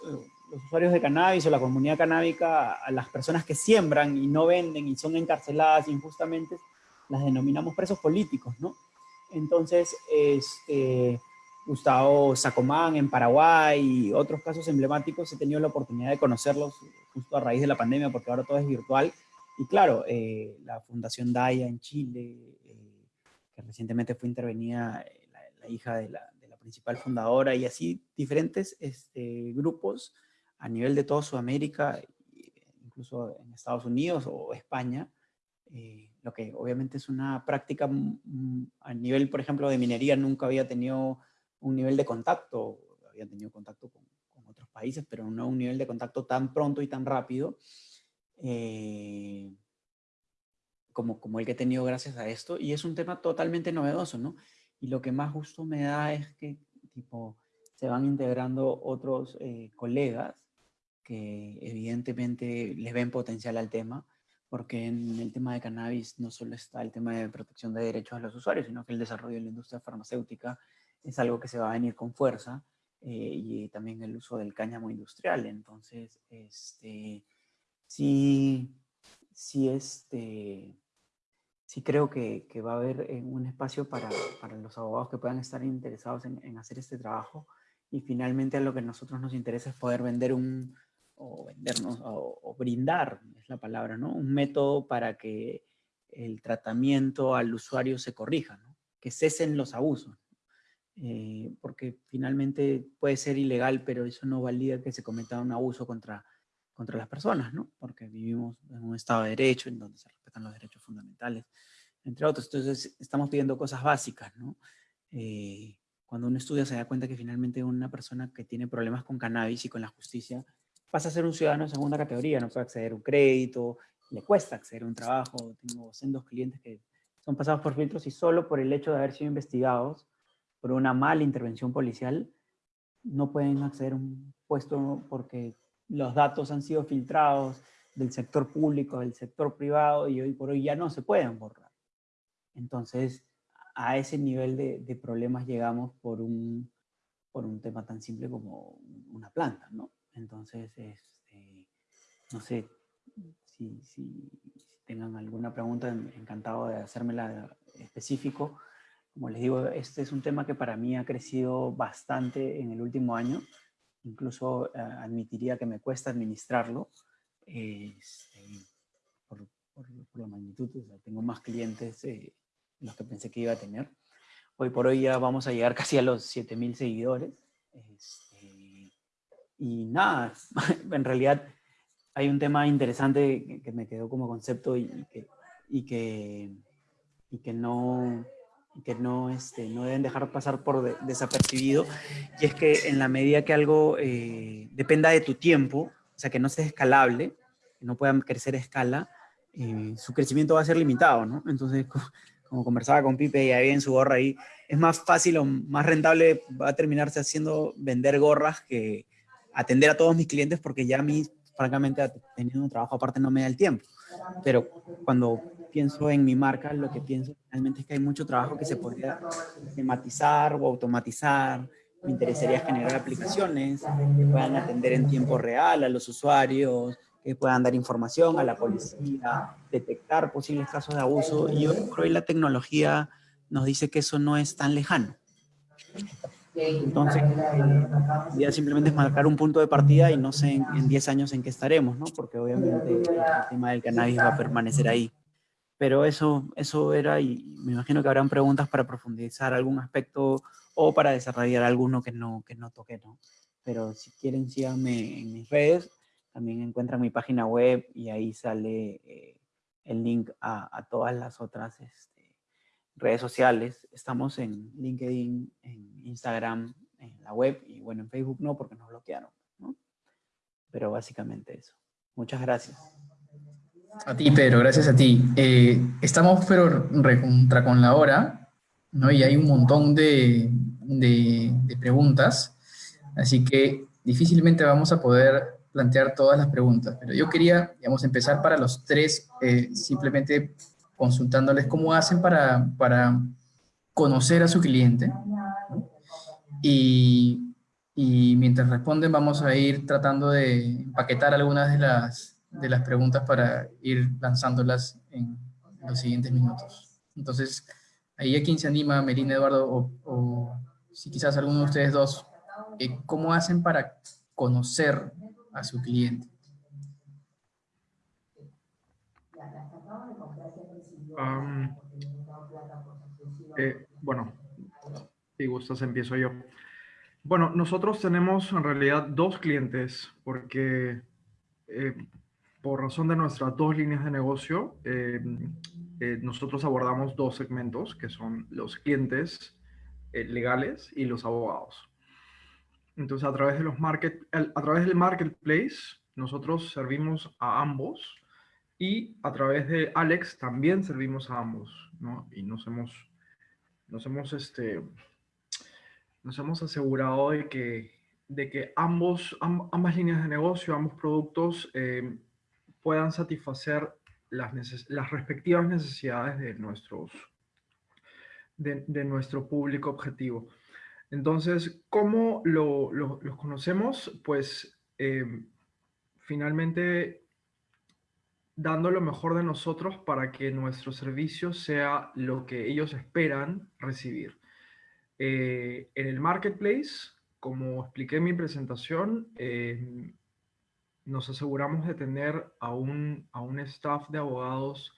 los usuarios de cannabis o la comunidad canábica, a las personas que siembran y no venden y son encarceladas injustamente, las denominamos presos políticos, ¿no? Entonces, este, Gustavo Sacomán en Paraguay y otros casos emblemáticos, he tenido la oportunidad de conocerlos justo a raíz de la pandemia, porque ahora todo es virtual. Y claro, eh, la Fundación Daya en Chile, eh, que recientemente fue intervenida eh, la, hija de la, principal fundadora, y así diferentes este, grupos a nivel de toda Sudamérica, incluso en Estados Unidos o España, lo que obviamente es una práctica mm, a nivel, por ejemplo, de minería, nunca había tenido un nivel de contacto, habían tenido contacto con, otros países, pero no un nivel de contacto tan pronto y tan rápido eh, como, como el que he tenido gracias a esto. Y es un tema totalmente novedoso, ¿no? Y lo que más gusto me da es que, tipo, se van integrando otros eh, colegas que evidentemente les ven potencial al tema, porque en el tema de cannabis no solo está el tema de protección de derechos de los usuarios, sino que el desarrollo de la industria farmacéutica es algo que se va a venir con fuerza eh, y también el uso del cáñamo industrial. Entonces, este, sí, sí, este, sí creo que, que va a haber eh, un espacio para, para, los abogados que puedan estar interesados en, en, hacer este trabajo y finalmente a lo que a nosotros nos interesa es poder vender un, o vendernos, o, brindar, es la palabra, ¿no? Un método para que el tratamiento al usuario se corrija, que cesen los abusos. Eh, porque finalmente puede ser ilegal, pero eso no valida que se cometa un abuso contra, contra las personas, ¿no? Porque vivimos en un estado de derecho en donde se respetan los derechos fundamentales, entre otros. Entonces, estamos pidiendo cosas básicas, ¿no? Eh, cuando uno estudia se da cuenta que finalmente una persona que tiene problemas con cannabis y con la justicia pasa a ser un ciudadano de segunda categoría, no puede acceder a un crédito, le cuesta acceder a un trabajo. Tengo dos clientes que son pasados por filtros y solo por el hecho de haber sido investigados por una mala intervención policial, no pueden acceder a un puesto porque los datos han sido filtrados del sector público, del sector privado, y hoy por hoy ya no se pueden borrar. Entonces, a ese nivel de, de problemas llegamos por un, por un tema tan simple como una planta, ¿no? Entonces, este, no sé si, si, si, tengan alguna pregunta, encantado de hacérmela específico. Como les digo, este es un tema que para mí ha crecido bastante en el último año. Incluso eh, admitiría que me cuesta administrarlo este, por, por, la magnitud. tengo más clientes de los que pensé que iba a tener. Hoy por hoy ya vamos a llegar *laughs* casi a los 7000 seguidores. Este, y nada, *laughs* en realidad hay un tema interesante que me quedó como concepto y, y que, y que, y que no, que no, este, no deben dejar pasar por desapercibido, y es que en la medida que algo eh, dependa de tu tiempo, o sea, que no sea escalable, que no puedan crecer a escala, eh, su crecimiento va a ser limitado, ¿no? Entonces, *laughs* como, conversaba con Pipe y había en su gorra ahí, es más fácil o más rentable va a terminarse haciendo vender gorras que atender a todos mis clientes porque ya a mí, francamente, teniendo un trabajo aparte no me da el tiempo. Pero cuando pienso en mi marca, lo que pienso realmente es que hay mucho trabajo que se podría sistematizar o automatizar. Me interesaría generar aplicaciones que puedan atender en tiempo real a los usuarios, que puedan dar información a la policía, detectar posibles casos de abuso. Y hoy por hoy la tecnología nos dice que eso no es tan lejano. Entonces, ya simplemente es marcar un punto de partida y no sé en 10 años en qué estaremos, ¿no? Porque obviamente el tema del cannabis va a permanecer ahí. Pero eso, eso era, y me imagino que habrán preguntas para profundizar algún aspecto o para desarrollar alguno que no, que no toque, ¿no? Pero si quieren, síganme en mis redes. También encuentran mi página web y ahí sale eh, el link a, a, todas las otras este, redes sociales. Estamos en LinkedIn, en Instagram, en la web y bueno, en Facebook no porque nos bloquearon, ¿no? Pero básicamente eso. Muchas gracias. A ti, Pedro, gracias a ti. Eh, estamos pero recontra con la hora, ¿no? Y hay un montón de, de, de, preguntas, así que difícilmente vamos a poder plantear todas las preguntas, pero yo quería, digamos, empezar para los tres, eh, simplemente consultándoles cómo hacen para, para conocer a su cliente, y, y mientras responden vamos a ir tratando de empaquetar algunas de las, de las preguntas para ir lanzándolas en los siguientes minutos. Entonces, ahí a quien se anima, Melina, Eduardo, o, o si quizás alguno de ustedes dos, eh, ¿cómo hacen para conocer a su cliente? Um, eh, bueno, si gustas empiezo yo. Bueno, nosotros tenemos en realidad dos clientes porque eh, por razón de nuestras dos líneas de negocio, eh, eh, nosotros abordamos dos segmentos que son los clientes legales y los abogados. Entonces, a través, de los market, a través del marketplace, nosotros servimos a ambos y a través de Alex también servimos a ambos, ¿no? Y nos hemos, nos hemos este, nos hemos asegurado de que, de que ambos, ambas líneas de negocio, ambos productos eh, puedan satisfacer las, respectivas necesidades de, nuestros, de, nuestro público objetivo. Entonces, ¿cómo lo, los conocemos? Pues eh, finalmente dando lo mejor de nosotros para que nuestro servicio sea lo que ellos esperan recibir. Eh, en el marketplace, como expliqué en mi presentación, eh, nos aseguramos de tener a un, a un staff de abogados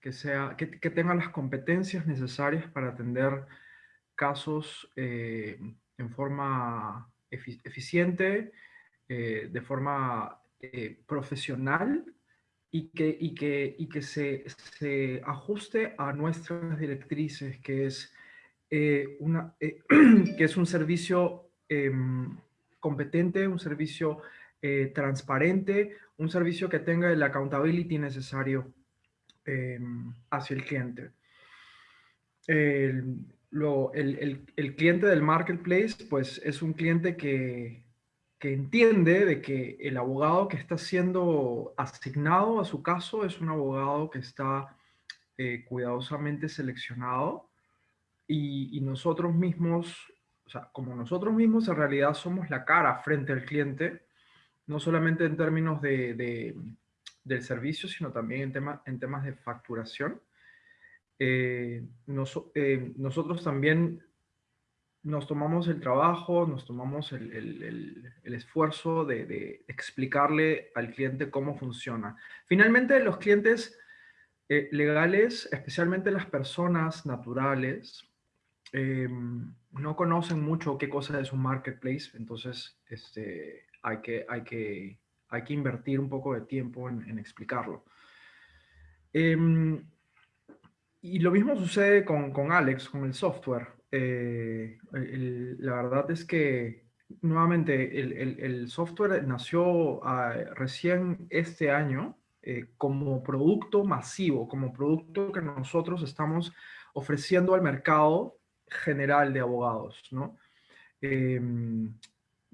que, sea, que, que tenga las competencias necesarias para atender casos eh, en forma eficiente, de forma profesional y que, y que, y que se, se, ajuste a nuestras directrices, que es eh, una, eh, *clears throat* que es un servicio em, competente, un servicio eh, transparente, un servicio que tenga el accountability necesario em, hacia el cliente. El, cliente del marketplace, pues es un cliente que, entiende de que el abogado que está siendo asignado a su caso es un abogado que está cuidadosamente seleccionado y, nosotros mismos, o sea, como nosotros mismos en realidad somos la cara frente al cliente, no solamente en términos de, del servicio, sino también en, tema, en temas de facturación. Eh, eh, nosotros también nos tomamos el trabajo, nos tomamos el, el, el, esfuerzo de, de, explicarle al cliente cómo funciona. Finalmente, los clientes eh, legales, especialmente las personas naturales, Em, no conocen mucho qué cosa es un marketplace, entonces este, hay, que, hay, que, hay que invertir un poco de tiempo en, explicarlo. Em, y lo mismo sucede con, con Alex, con el software. Eh, la verdad es que nuevamente el, software nació ah, recién este año eh, como producto masivo, como producto que nosotros estamos ofreciendo al mercado general de abogados, ¿no?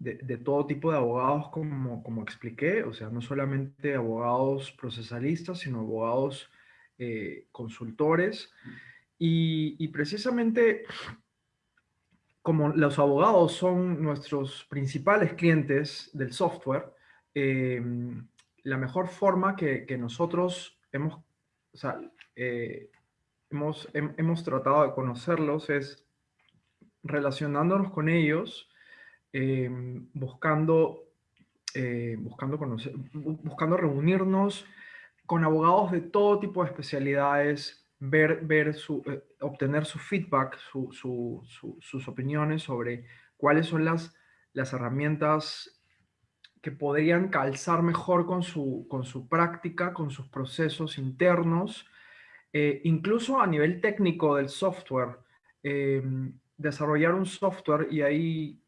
Em, de, todo tipo de abogados, como, como expliqué, o sea, no solamente abogados procesalistas, sino abogados eh, consultores. Y, precisamente como los abogados son nuestros principales clientes del software, em, la mejor forma que, nosotros hemos, o sea, eh, hemos, hemos tratado de conocerlos es relacionándonos con ellos, eh, buscando, eh, buscando, conocer, buscando reunirnos con abogados de todo tipo de especialidades, ver, ver su, eh, obtener su feedback, sus opiniones sobre cuáles son las, las herramientas que podrían calzar mejor con su, con su práctica, con sus procesos internos, incluso a nivel técnico del software. Desarrollar un software y ahí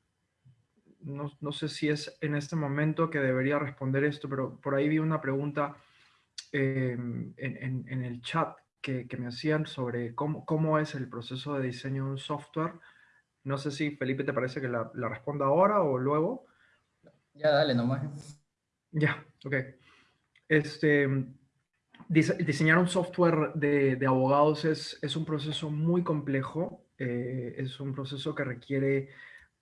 no, no, sé si es en este momento que debería responder esto, pero por ahí vi una pregunta em, en, en, el chat que, que, me hacían sobre cómo, cómo es el proceso de diseño de un software. No sé si Felipe te parece que la, la responda ahora o luego. Ya, dale nomás. Ya, ok. Este, diseñar un software de, de abogados es, es, un proceso muy complejo eh, es un proceso que requiere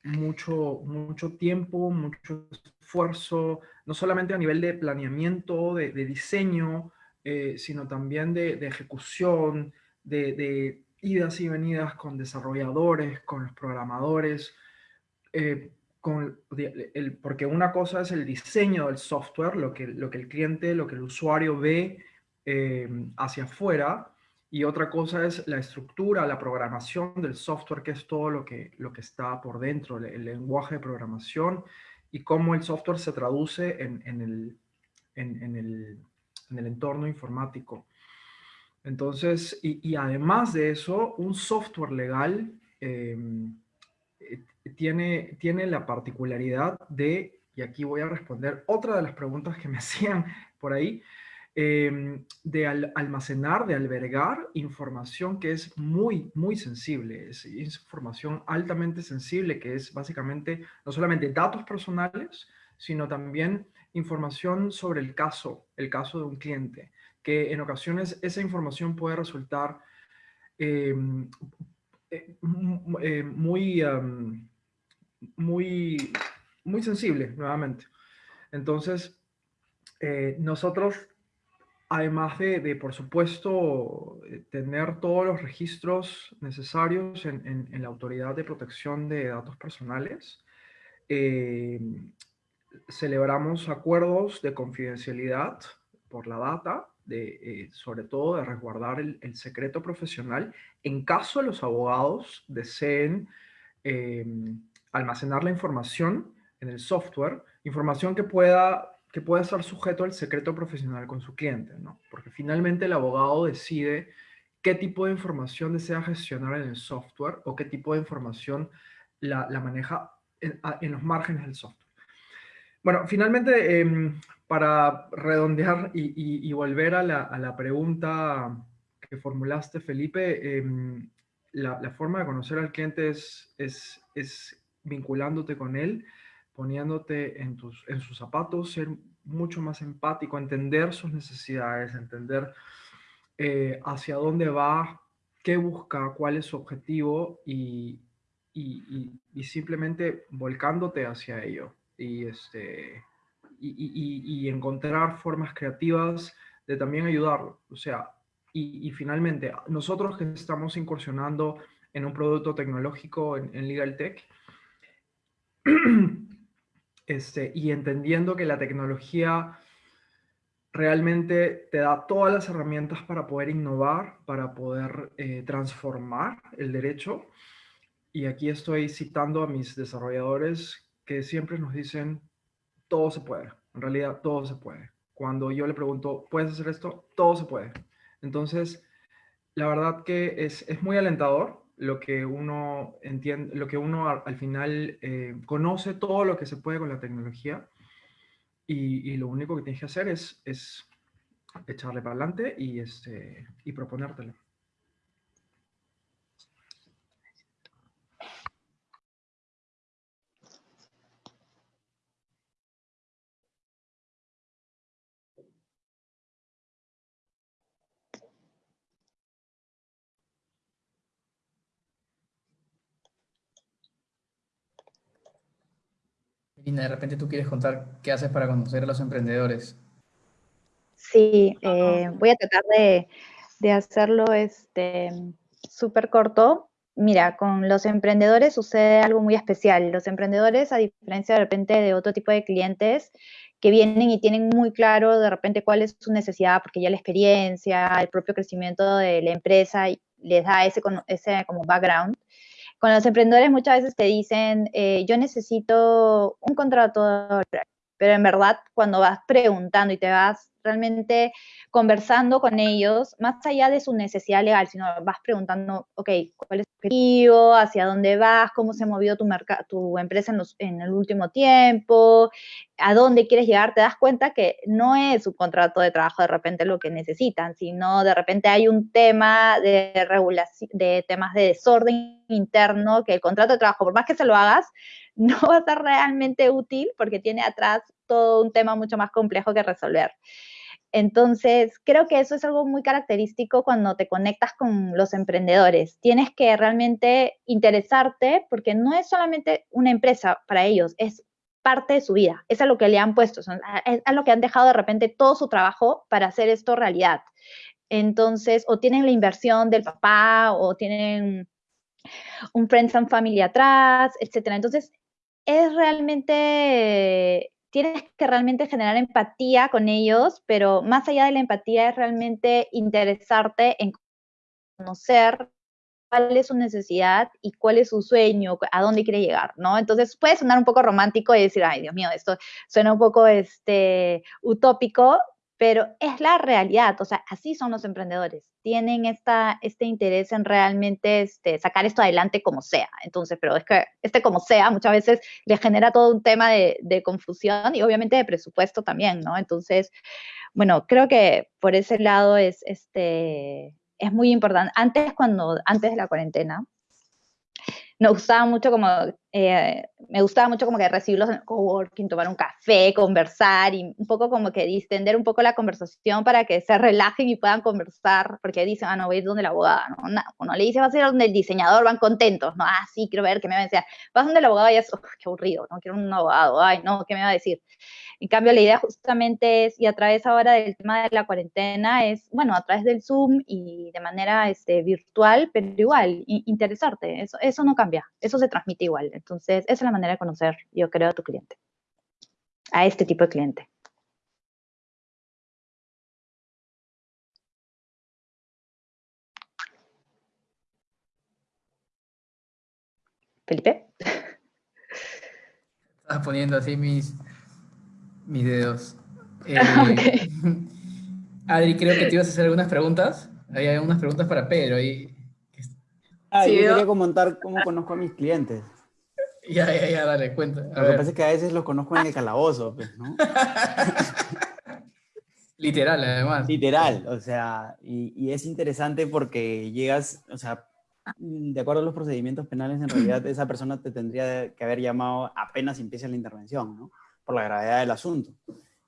mucho, mucho tiempo, mucho esfuerzo, no solamente a nivel de planeamiento, de, diseño, eh, sino también de, ejecución, de, idas y venidas con desarrolladores, con los programadores, eh, con porque una cosa es el diseño del software, lo que, lo que el cliente, lo que el usuario ve eh, hacia afuera, y otra cosa es la estructura, la programación del software, que es todo lo que, lo que está por dentro, el, lenguaje de programación y cómo el software se traduce en, en, el, en, en el, entorno informático. Entonces, y, además de eso, un software legal em, eh, tiene, tiene la particularidad de, y aquí voy a responder otra de las preguntas que me *laughs* hacían por ahí, Em, de almacenar, de albergar información que es muy, muy sensible. Es, información altamente sensible, que es básicamente no solamente datos personales, sino también información sobre el caso, el caso de un cliente, que en ocasiones esa información puede resultar em, eh, eh, muy, muy, muy sensible, nuevamente. Entonces, eh, nosotros Además de, por supuesto, eh, tener todos los registros necesarios en, la Autoridad de Protección de Datos Personales, eh, celebramos acuerdos de confidencialidad por la data, de, eh, sobre todo de resguardar el, secreto profesional en caso los abogados deseen almacenar la información en el software, información que pueda que puede estar sujeto al secreto profesional con su cliente, ¿no? Porque finalmente el abogado decide qué tipo de información desea gestionar en el software o qué tipo de información la, maneja en, los márgenes del software. Bueno, finalmente, em, para redondear y, volver a la, pregunta que formulaste, Felipe, em, la, forma de conocer al cliente es, es, es vinculándote con él, poniéndote en, tus, en sus zapatos, ser mucho más empático, entender sus necesidades, entender eh, hacia dónde va, qué busca, cuál es su objetivo y, y, simplemente volcándote hacia ello y, este, y, encontrar formas creativas de también ayudarlo. O sea, y, finalmente, nosotros que estamos incursionando en un producto tecnológico en, en Legal Tech, *clears throat* Este, y entendiendo que la tecnología realmente te da todas las herramientas para poder innovar, para poder eh, transformar el derecho. Y aquí estoy citando a mis desarrolladores que siempre nos dicen, todo se puede, en realidad todo se puede. Cuando yo le pregunto, ¿puedes hacer esto? Todo se puede. Entonces, la verdad que es, es muy alentador lo que uno entiende, lo que uno al, final eh, conoce todo lo que se puede con la tecnología y, lo único que tienes que hacer es, es echarle para adelante y, este, y proponértelo. De repente tú quieres contar qué haces para conocer a los emprendedores. Sí, eh, voy a tratar de, hacerlo este súper corto. Mira, con los emprendedores sucede algo muy especial. Los emprendedores, a diferencia de repente de otro tipo de clientes, que vienen y tienen muy claro de repente cuál es su necesidad, porque ya la experiencia, el propio crecimiento de la empresa les da ese, ese como background. Con los emprendedores muchas veces te dicen, eh, yo necesito un contrato, pero en verdad cuando vas preguntando y te vas realmente conversando con ellos, más allá de su necesidad legal, sino vas preguntando, ok, ¿cuál es tu objetivo? ¿Hacia dónde vas? ¿Cómo se ha movido tu, tu empresa en, en, el último tiempo? ¿A dónde quieres llegar? Te das cuenta que no es un contrato de trabajo de repente lo que necesitan, sino de repente hay un tema de regulación, de temas de desorden interno, que el contrato de trabajo, por más que se lo hagas, no va a ser realmente útil porque tiene atrás todo un tema mucho más complejo que resolver. Entonces, creo que eso es algo muy característico cuando te conectas con los emprendedores. Tienes que realmente interesarte porque no es solamente una empresa para ellos, es parte de su vida, es a lo que le han puesto, es a lo que han dejado de repente todo su trabajo para hacer esto realidad. Entonces, o tienen la inversión del papá, o tienen un friends and family atrás, etcétera. Entonces, es realmente, tienes que realmente generar empatía con ellos, pero más allá de la empatía es realmente interesarte en conocer cuál es su necesidad y cuál es su sueño, a dónde quiere llegar, ¿no? Entonces puede sonar un poco romántico y decir, ay, Dios mío, esto suena un poco este, utópico, pero es la realidad, o sea, así son los emprendedores, tienen esta, este interés en realmente este, sacar esto adelante como sea. Entonces, pero es que este como sea muchas veces le genera todo un tema de, confusión y obviamente de presupuesto también, ¿no? Entonces, bueno, creo que por ese lado es, este, es muy importante. Antes, cuando, antes de la cuarentena, nos gustaba mucho como, eh, me gustaba mucho como que recibirlos en el coworking, tomar un café, conversar y un poco como que distender un poco la conversación para que se relajen y puedan conversar, porque dicen, ah, no, voy a ir donde la abogada, ¿no? no uno le dice, vas a ir donde el diseñador, van contentos, ¿no? Ah, sí, quiero ver qué me va a decir. Vas donde el abogado y es, qué aburrido, no quiero un abogado, ay, no, ¿qué me va a decir? En cambio, la idea justamente es, y a través ahora del tema de la cuarentena, es, bueno, a través del Zoom y de manera este, virtual, pero igual, interesarte, eso, eso no cambia, eso se transmite igual. Entonces, esa es la manera de conocer, yo creo, a tu cliente, a este tipo de cliente. Felipe. *laughs* Estás poniendo así mis, mis dedos. *laughs* Eh, Adri, creo que te ibas a hacer algunas preguntas. Hay algunas preguntas para Pedro. Y... Ah, yo quería comentar cómo conozco a mis clientes. Ya, ya, ya, dale, cuenta. Lo que pasa es que a veces los conozco en el calabozo, pues, ¿no? *laughs* Literal, además. Literal, o sea, y, y, es interesante porque llegas, o sea, de acuerdo a los procedimientos penales, en realidad *clears throat* esa persona te tendría que haber llamado apenas empieza la intervención, ¿no? Por la gravedad del asunto.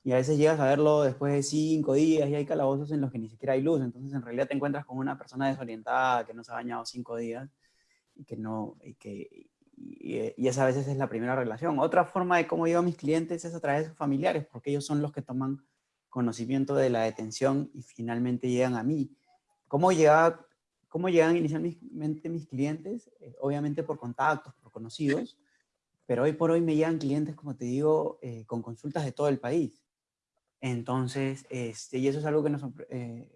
Y a veces llegas a verlo después de cinco días y hay calabozos en los que ni siquiera hay luz, entonces en realidad te encuentras con una persona desorientada que no se ha bañado cinco días y que no, y que, y, esa a veces es la primera relación. Otra forma de cómo llevo a mis clientes es a través de sus familiares, porque ellos son los que toman conocimiento de la detención y finalmente llegan a mí. ¿Cómo, llega, cómo llegan inicialmente mis clientes? Eh, obviamente por contactos, por conocidos, pero hoy por hoy me llegan clientes, como te digo, eh, con consultas de todo el país. Entonces, este, y eso es algo que nos eh,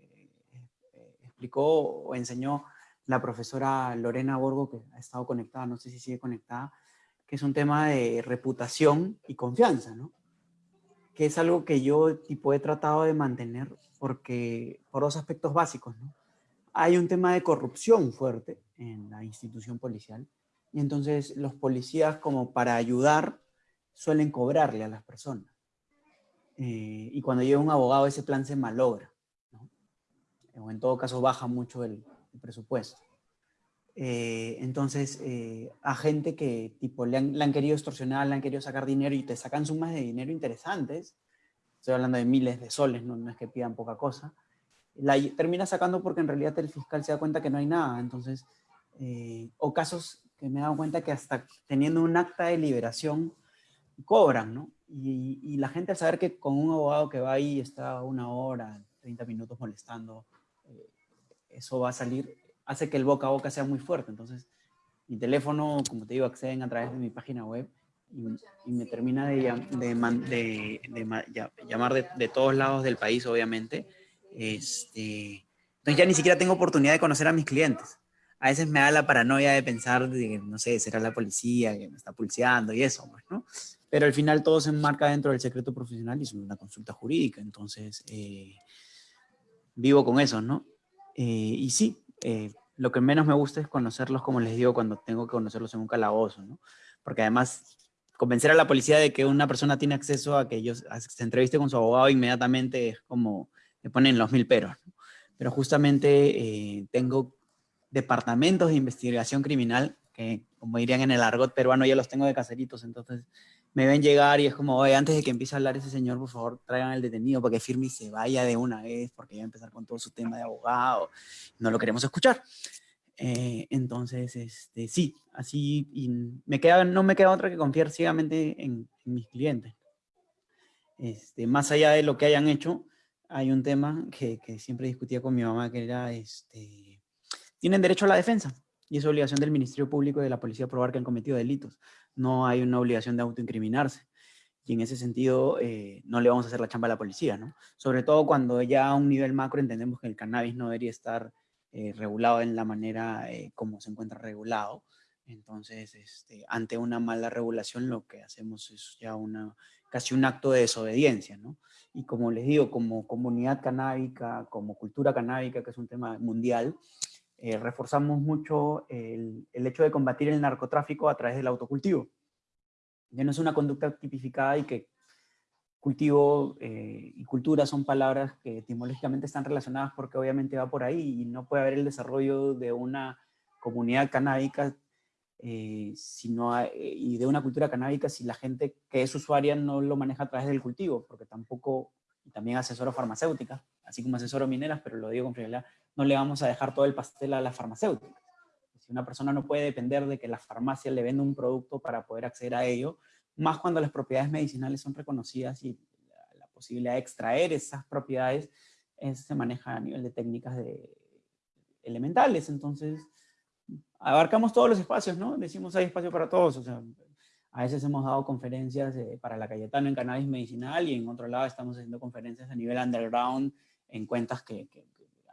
explicó o enseñó la profesora Lorena Borgo, que ha estado conectada, no sé si sigue conectada, que es un tema de reputación y confianza, ¿no? Que es algo que yo tipo he tratado de mantener porque, por dos aspectos básicos, ¿no? Hay un tema de corrupción fuerte en la institución policial y entonces los policías como para ayudar suelen cobrarle a las personas. Eh, y cuando llega un abogado ese plan se malogra, ¿no? o en todo caso baja mucho el, presupuesto. Eh, entonces, eh, a gente que tipo le han, querido extorsionar, le han querido sacar dinero y te sacan sumas de dinero interesantes, estoy hablando de miles de soles, no, es que pidan poca cosa, la termina sacando porque en realidad el fiscal se da cuenta que no hay nada, entonces, eh, o casos que me he dado cuenta que hasta teniendo un acta de liberación cobran, ¿no? Y, la gente al saber que con un abogado que va ahí está una hora, 30 minutos molestando, eso va a salir, hace que el boca a boca sea muy fuerte. Entonces, mi teléfono, como te digo, acceden a través de mi página web y, me termina de, de, de, llamar de, todos lados del país, obviamente. Este, entonces ya ni siquiera tengo oportunidad de conocer a mis clientes. A veces me da la paranoia de pensar, de, no sé, será la policía que me está pulseando y eso, pues, ¿no? Pero al final todo se enmarca dentro del secreto profesional y es una consulta jurídica. Entonces, eh, vivo con eso, ¿no? Eh, y sí, eh, lo que menos me gusta es conocerlos, como les digo, cuando tengo que conocerlos en un calabozo, ¿no? Porque además, convencer a la policía de que una persona tiene acceso a que ellos se entreviste con su abogado inmediatamente es como, me ponen los mil peros. Pero justamente eh, tengo departamentos de investigación criminal, que como dirían en el argot peruano, ya los tengo de caseritos, entonces me ven llegar y es como, oye, antes de que empiece a hablar ese señor, por favor, traigan al detenido para que firme y se vaya de una vez, porque ya va a empezar con todo su tema de abogado, no lo queremos escuchar. Eh, entonces, este, sí, así, y me queda, no me queda otra que confiar ciegamente en, mis clientes. Este, más allá de lo que hayan hecho, hay un tema que, que, siempre discutía con mi mamá, que era, este, tienen derecho a la defensa, y es obligación del Ministerio Público y de la Policía probar que han cometido delitos no hay una obligación de autoincriminarse. Y en ese sentido, eh, no le vamos a hacer la chamba a la policía, ¿no? Sobre todo cuando ya a un nivel macro entendemos que el cannabis no debería estar eh, regulado en la manera eh, como se encuentra regulado. Entonces, este, ante una mala regulación, lo que hacemos es ya una, casi un acto de desobediencia, ¿no? Y como les digo, como comunidad canábica, como cultura canábica, que es un tema mundial, eh, reforzamos mucho el, hecho de combatir el narcotráfico a través del autocultivo. Ya no es una conducta tipificada y que cultivo eh, y cultura son palabras que etimológicamente están relacionadas porque obviamente va por ahí y no puede haber el desarrollo de una comunidad canábica eh, y de una cultura canábica si la gente que es usuaria no lo maneja a través del cultivo, porque tampoco, también asesoro farmacéutica, así como asesoro mineras, pero lo digo con frialdad, no le vamos a dejar todo el pastel a la farmacéutica. Si una persona no puede depender de que la farmacia le venda un producto para poder acceder a ello, más cuando las propiedades medicinales son reconocidas y la, posibilidad de extraer esas propiedades se maneja a nivel de técnicas de, elementales. Entonces, abarcamos todos los espacios, ¿no? Decimos hay espacio para todos. O a veces hemos dado conferencias eh, para la Cayetano en cannabis medicinal y en otro lado estamos haciendo conferencias a nivel underground en cuentas que,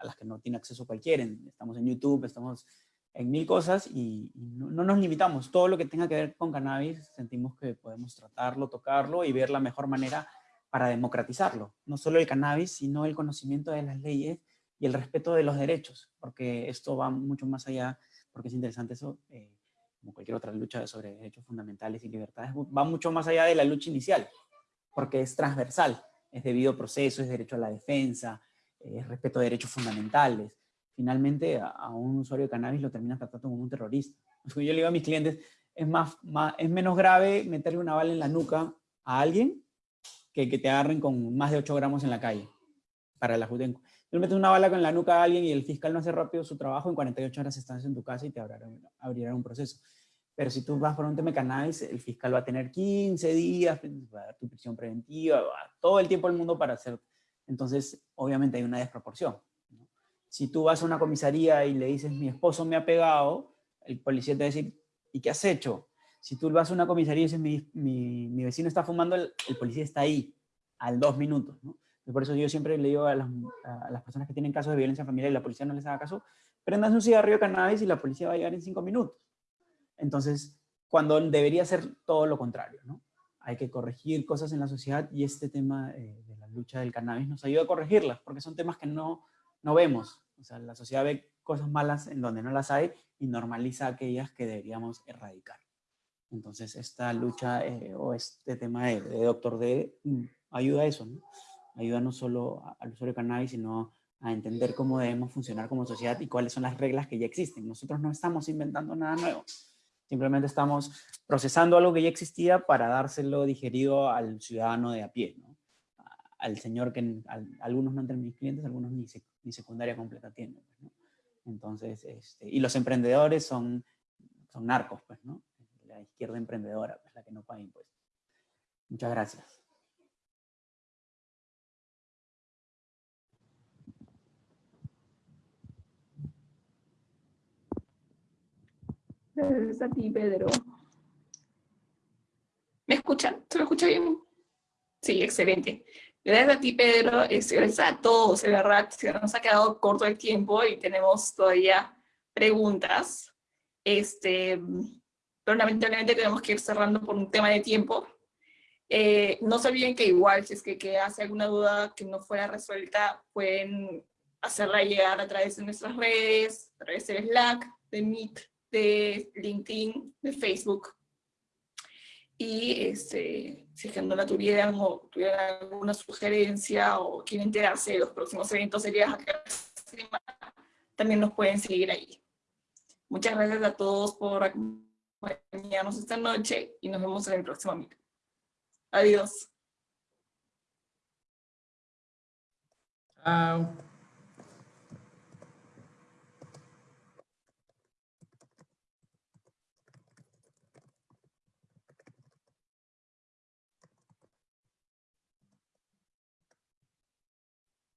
a las que no tiene acceso cualquiera. Estamos en YouTube, estamos en mil cosas y, no, nos limitamos. Todo lo que tenga que ver con cannabis sentimos que podemos tratarlo, tocarlo y ver la mejor manera para democratizarlo. No solo el cannabis, sino el conocimiento de las leyes y el respeto de los derechos, porque esto va mucho más allá, porque es interesante eso, eh, como cualquier otra lucha sobre derechos fundamentales y libertades, va mucho más allá de la lucha inicial, porque es transversal, es debido proceso, es derecho a la defensa, eh, respeto a derechos fundamentales. Finalmente, a, un usuario de cannabis lo terminas tratando como un terrorista. *laughs* Yo le digo a mis clientes, es, más, es menos grave meterle una bala en la nuca a alguien que que te agarren con más de 8 gramos en la calle para la Judenco. Tú metes una bala con la nuca a alguien y el fiscal no hace rápido su trabajo, en 48 horas estás en tu casa y te abrirán, abrirán un proceso. Pero si tú vas por un tema de cannabis, el fiscal va a tener 15 días, va a dar tu prisión preventiva, todo el tiempo del mundo para hacer entonces obviamente hay una desproporción. Si tú vas a una comisaría y le dices, mi esposo me ha pegado, el policía te va a decir, ¿y qué has hecho? Si tú vas a una comisaría y dices, mi, mi, vecino está fumando, el, policía está ahí, al dos minutos. por eso yo siempre le digo a las, a las, personas que tienen casos de violencia familiar y la policía no les haga caso, prendan un cigarrillo de cannabis y la policía va a llegar en cinco minutos. Entonces, cuando debería ser todo lo contrario, ¿no? Hay que corregir cosas en la sociedad y este tema eh, de lucha del cannabis nos ayuda a corregirlas, porque son temas que no, no vemos. O sea, la sociedad ve cosas malas en donde no las hay y normaliza aquellas que deberíamos erradicar. Entonces, esta lucha eh, o este tema de, Doctor D mm, ayuda a eso, ¿no? Ayuda no solo al usuario de cannabis, sino a entender cómo debemos funcionar como sociedad y cuáles son las reglas que ya existen. Nosotros no estamos inventando nada nuevo. Simplemente estamos procesando algo que ya existía para dárselo digerido al ciudadano de a pie, ¿no? Al señor que algunos no entran mis clientes, algunos ni, ni secundaria completa tienen. Pues, Entonces, este, y los emprendedores son, son narcos, pues, ¿no? La izquierda emprendedora, pues, la que no paga impuestos. Muchas gracias. Gracias a ti, Pedro. ¿Me escuchan? ¿Se me escucha bien? Sí, excelente. Gracias a ti, Pedro, gracias a todos, de verdad, se nos ha quedado corto el tiempo y tenemos todavía preguntas. Este, pero lamentablemente tenemos que ir cerrando por un tema de tiempo. Eh, no se olviden que igual, si es que queda alguna duda que no fuera resuelta, pueden hacerla llegar a través de nuestras redes, a través de Slack, de Meet, de LinkedIn, de Facebook y este, si es que no la tuvieran o tuvieran alguna sugerencia o quieren enterarse de los próximos eventos de también nos pueden seguir ahí. Muchas gracias a todos por acompañarnos esta noche y nos vemos en el próximo video. Adiós. Chao.